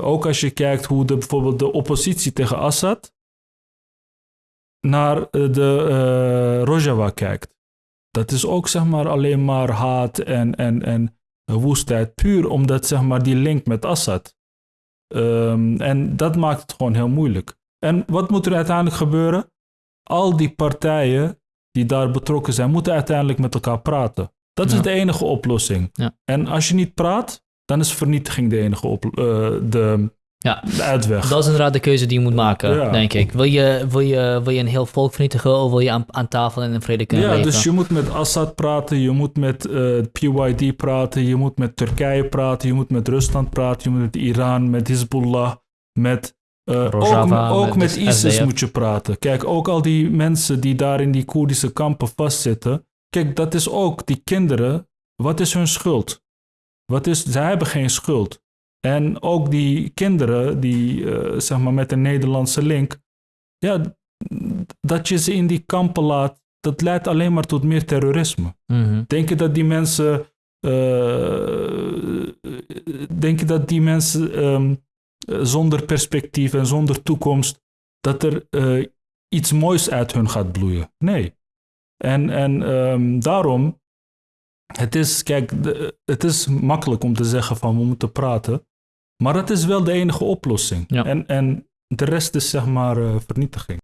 Ook als je kijkt hoe de, bijvoorbeeld de oppositie tegen Assad naar eh, de eh, Rojava kijkt. Dat is ook zeg maar alleen maar haat en, en, en woestheid. Puur omdat zeg maar die link met Assad. Ehm, en dat maakt het gewoon heel moeilijk. En wat moet er uiteindelijk gebeuren? Al die partijen die daar betrokken zijn, moeten uiteindelijk met elkaar praten. Dat Ja. is de enige oplossing. Ja. En als je niet praat, dan is vernietiging de enige op, eh, de, Ja. de uitweg. Dat is inderdaad de keuze die je moet maken, Ja. denk ik. Wil je, wil, je, wil je een heel volk vernietigen of wil je aan, aan tafel en in vrede kunnen ja, leven? dus je moet met Assad praten, je moet met eh, PYD praten, je moet met Turkije praten, je moet met Rusland praten, je moet met Iran, met Hezbollah, met... ook Rojava, ook met ISIS SDF. moet je praten. Kijk, ook al die mensen die daar in die Koerdische kampen vastzitten. Kijk, dat is ook die kinderen. Wat is hun schuld? Wat is, zij hebben geen schuld. En ook die kinderen die, eh, zeg maar, met een Nederlandse link. Ja, dat je ze in die kampen laat, dat leidt alleen maar tot meer terrorisme. Mhm. Denk je dat die mensen. eh, denk je dat die mensen ehm, eh, zonder perspectief en zonder toekomst. dat er eh, iets moois uit hun gaat bloeien? Nee. En, en ehm, daarom. Het is, kijk, het is makkelijk om te zeggen van we moeten praten. Maar het is wel de enige oplossing. Ja. En, en de rest is zeg maar eh, vernietiging.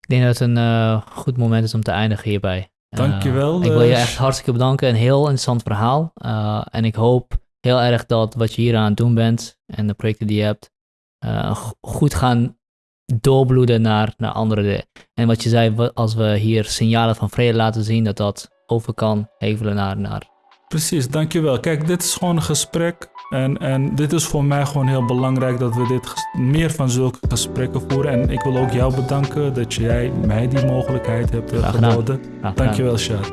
Ik denk dat het een eh, goed moment is om te eindigen hierbij. Dankjewel, ik wil je echt hartstikke bedanken. Een heel interessant verhaal. En ik hoop heel erg dat wat je hier aan het doen bent en de projecten die je hebt, go- goed gaan doorbloeden naar, naar andere dingen. En wat je zei, als we hier signalen van vrede laten zien, dat dat over kan hevelen naar, naar Precies, dankjewel. Kijk, dit is gewoon een gesprek. En, en dit is voor mij gewoon heel belangrijk dat we dit meer van zulke gesprekken voeren. En ik wil ook jou bedanken dat jij mij die mogelijkheid hebt eh, Graag gedaan. geboden. Dankjewel, Shad.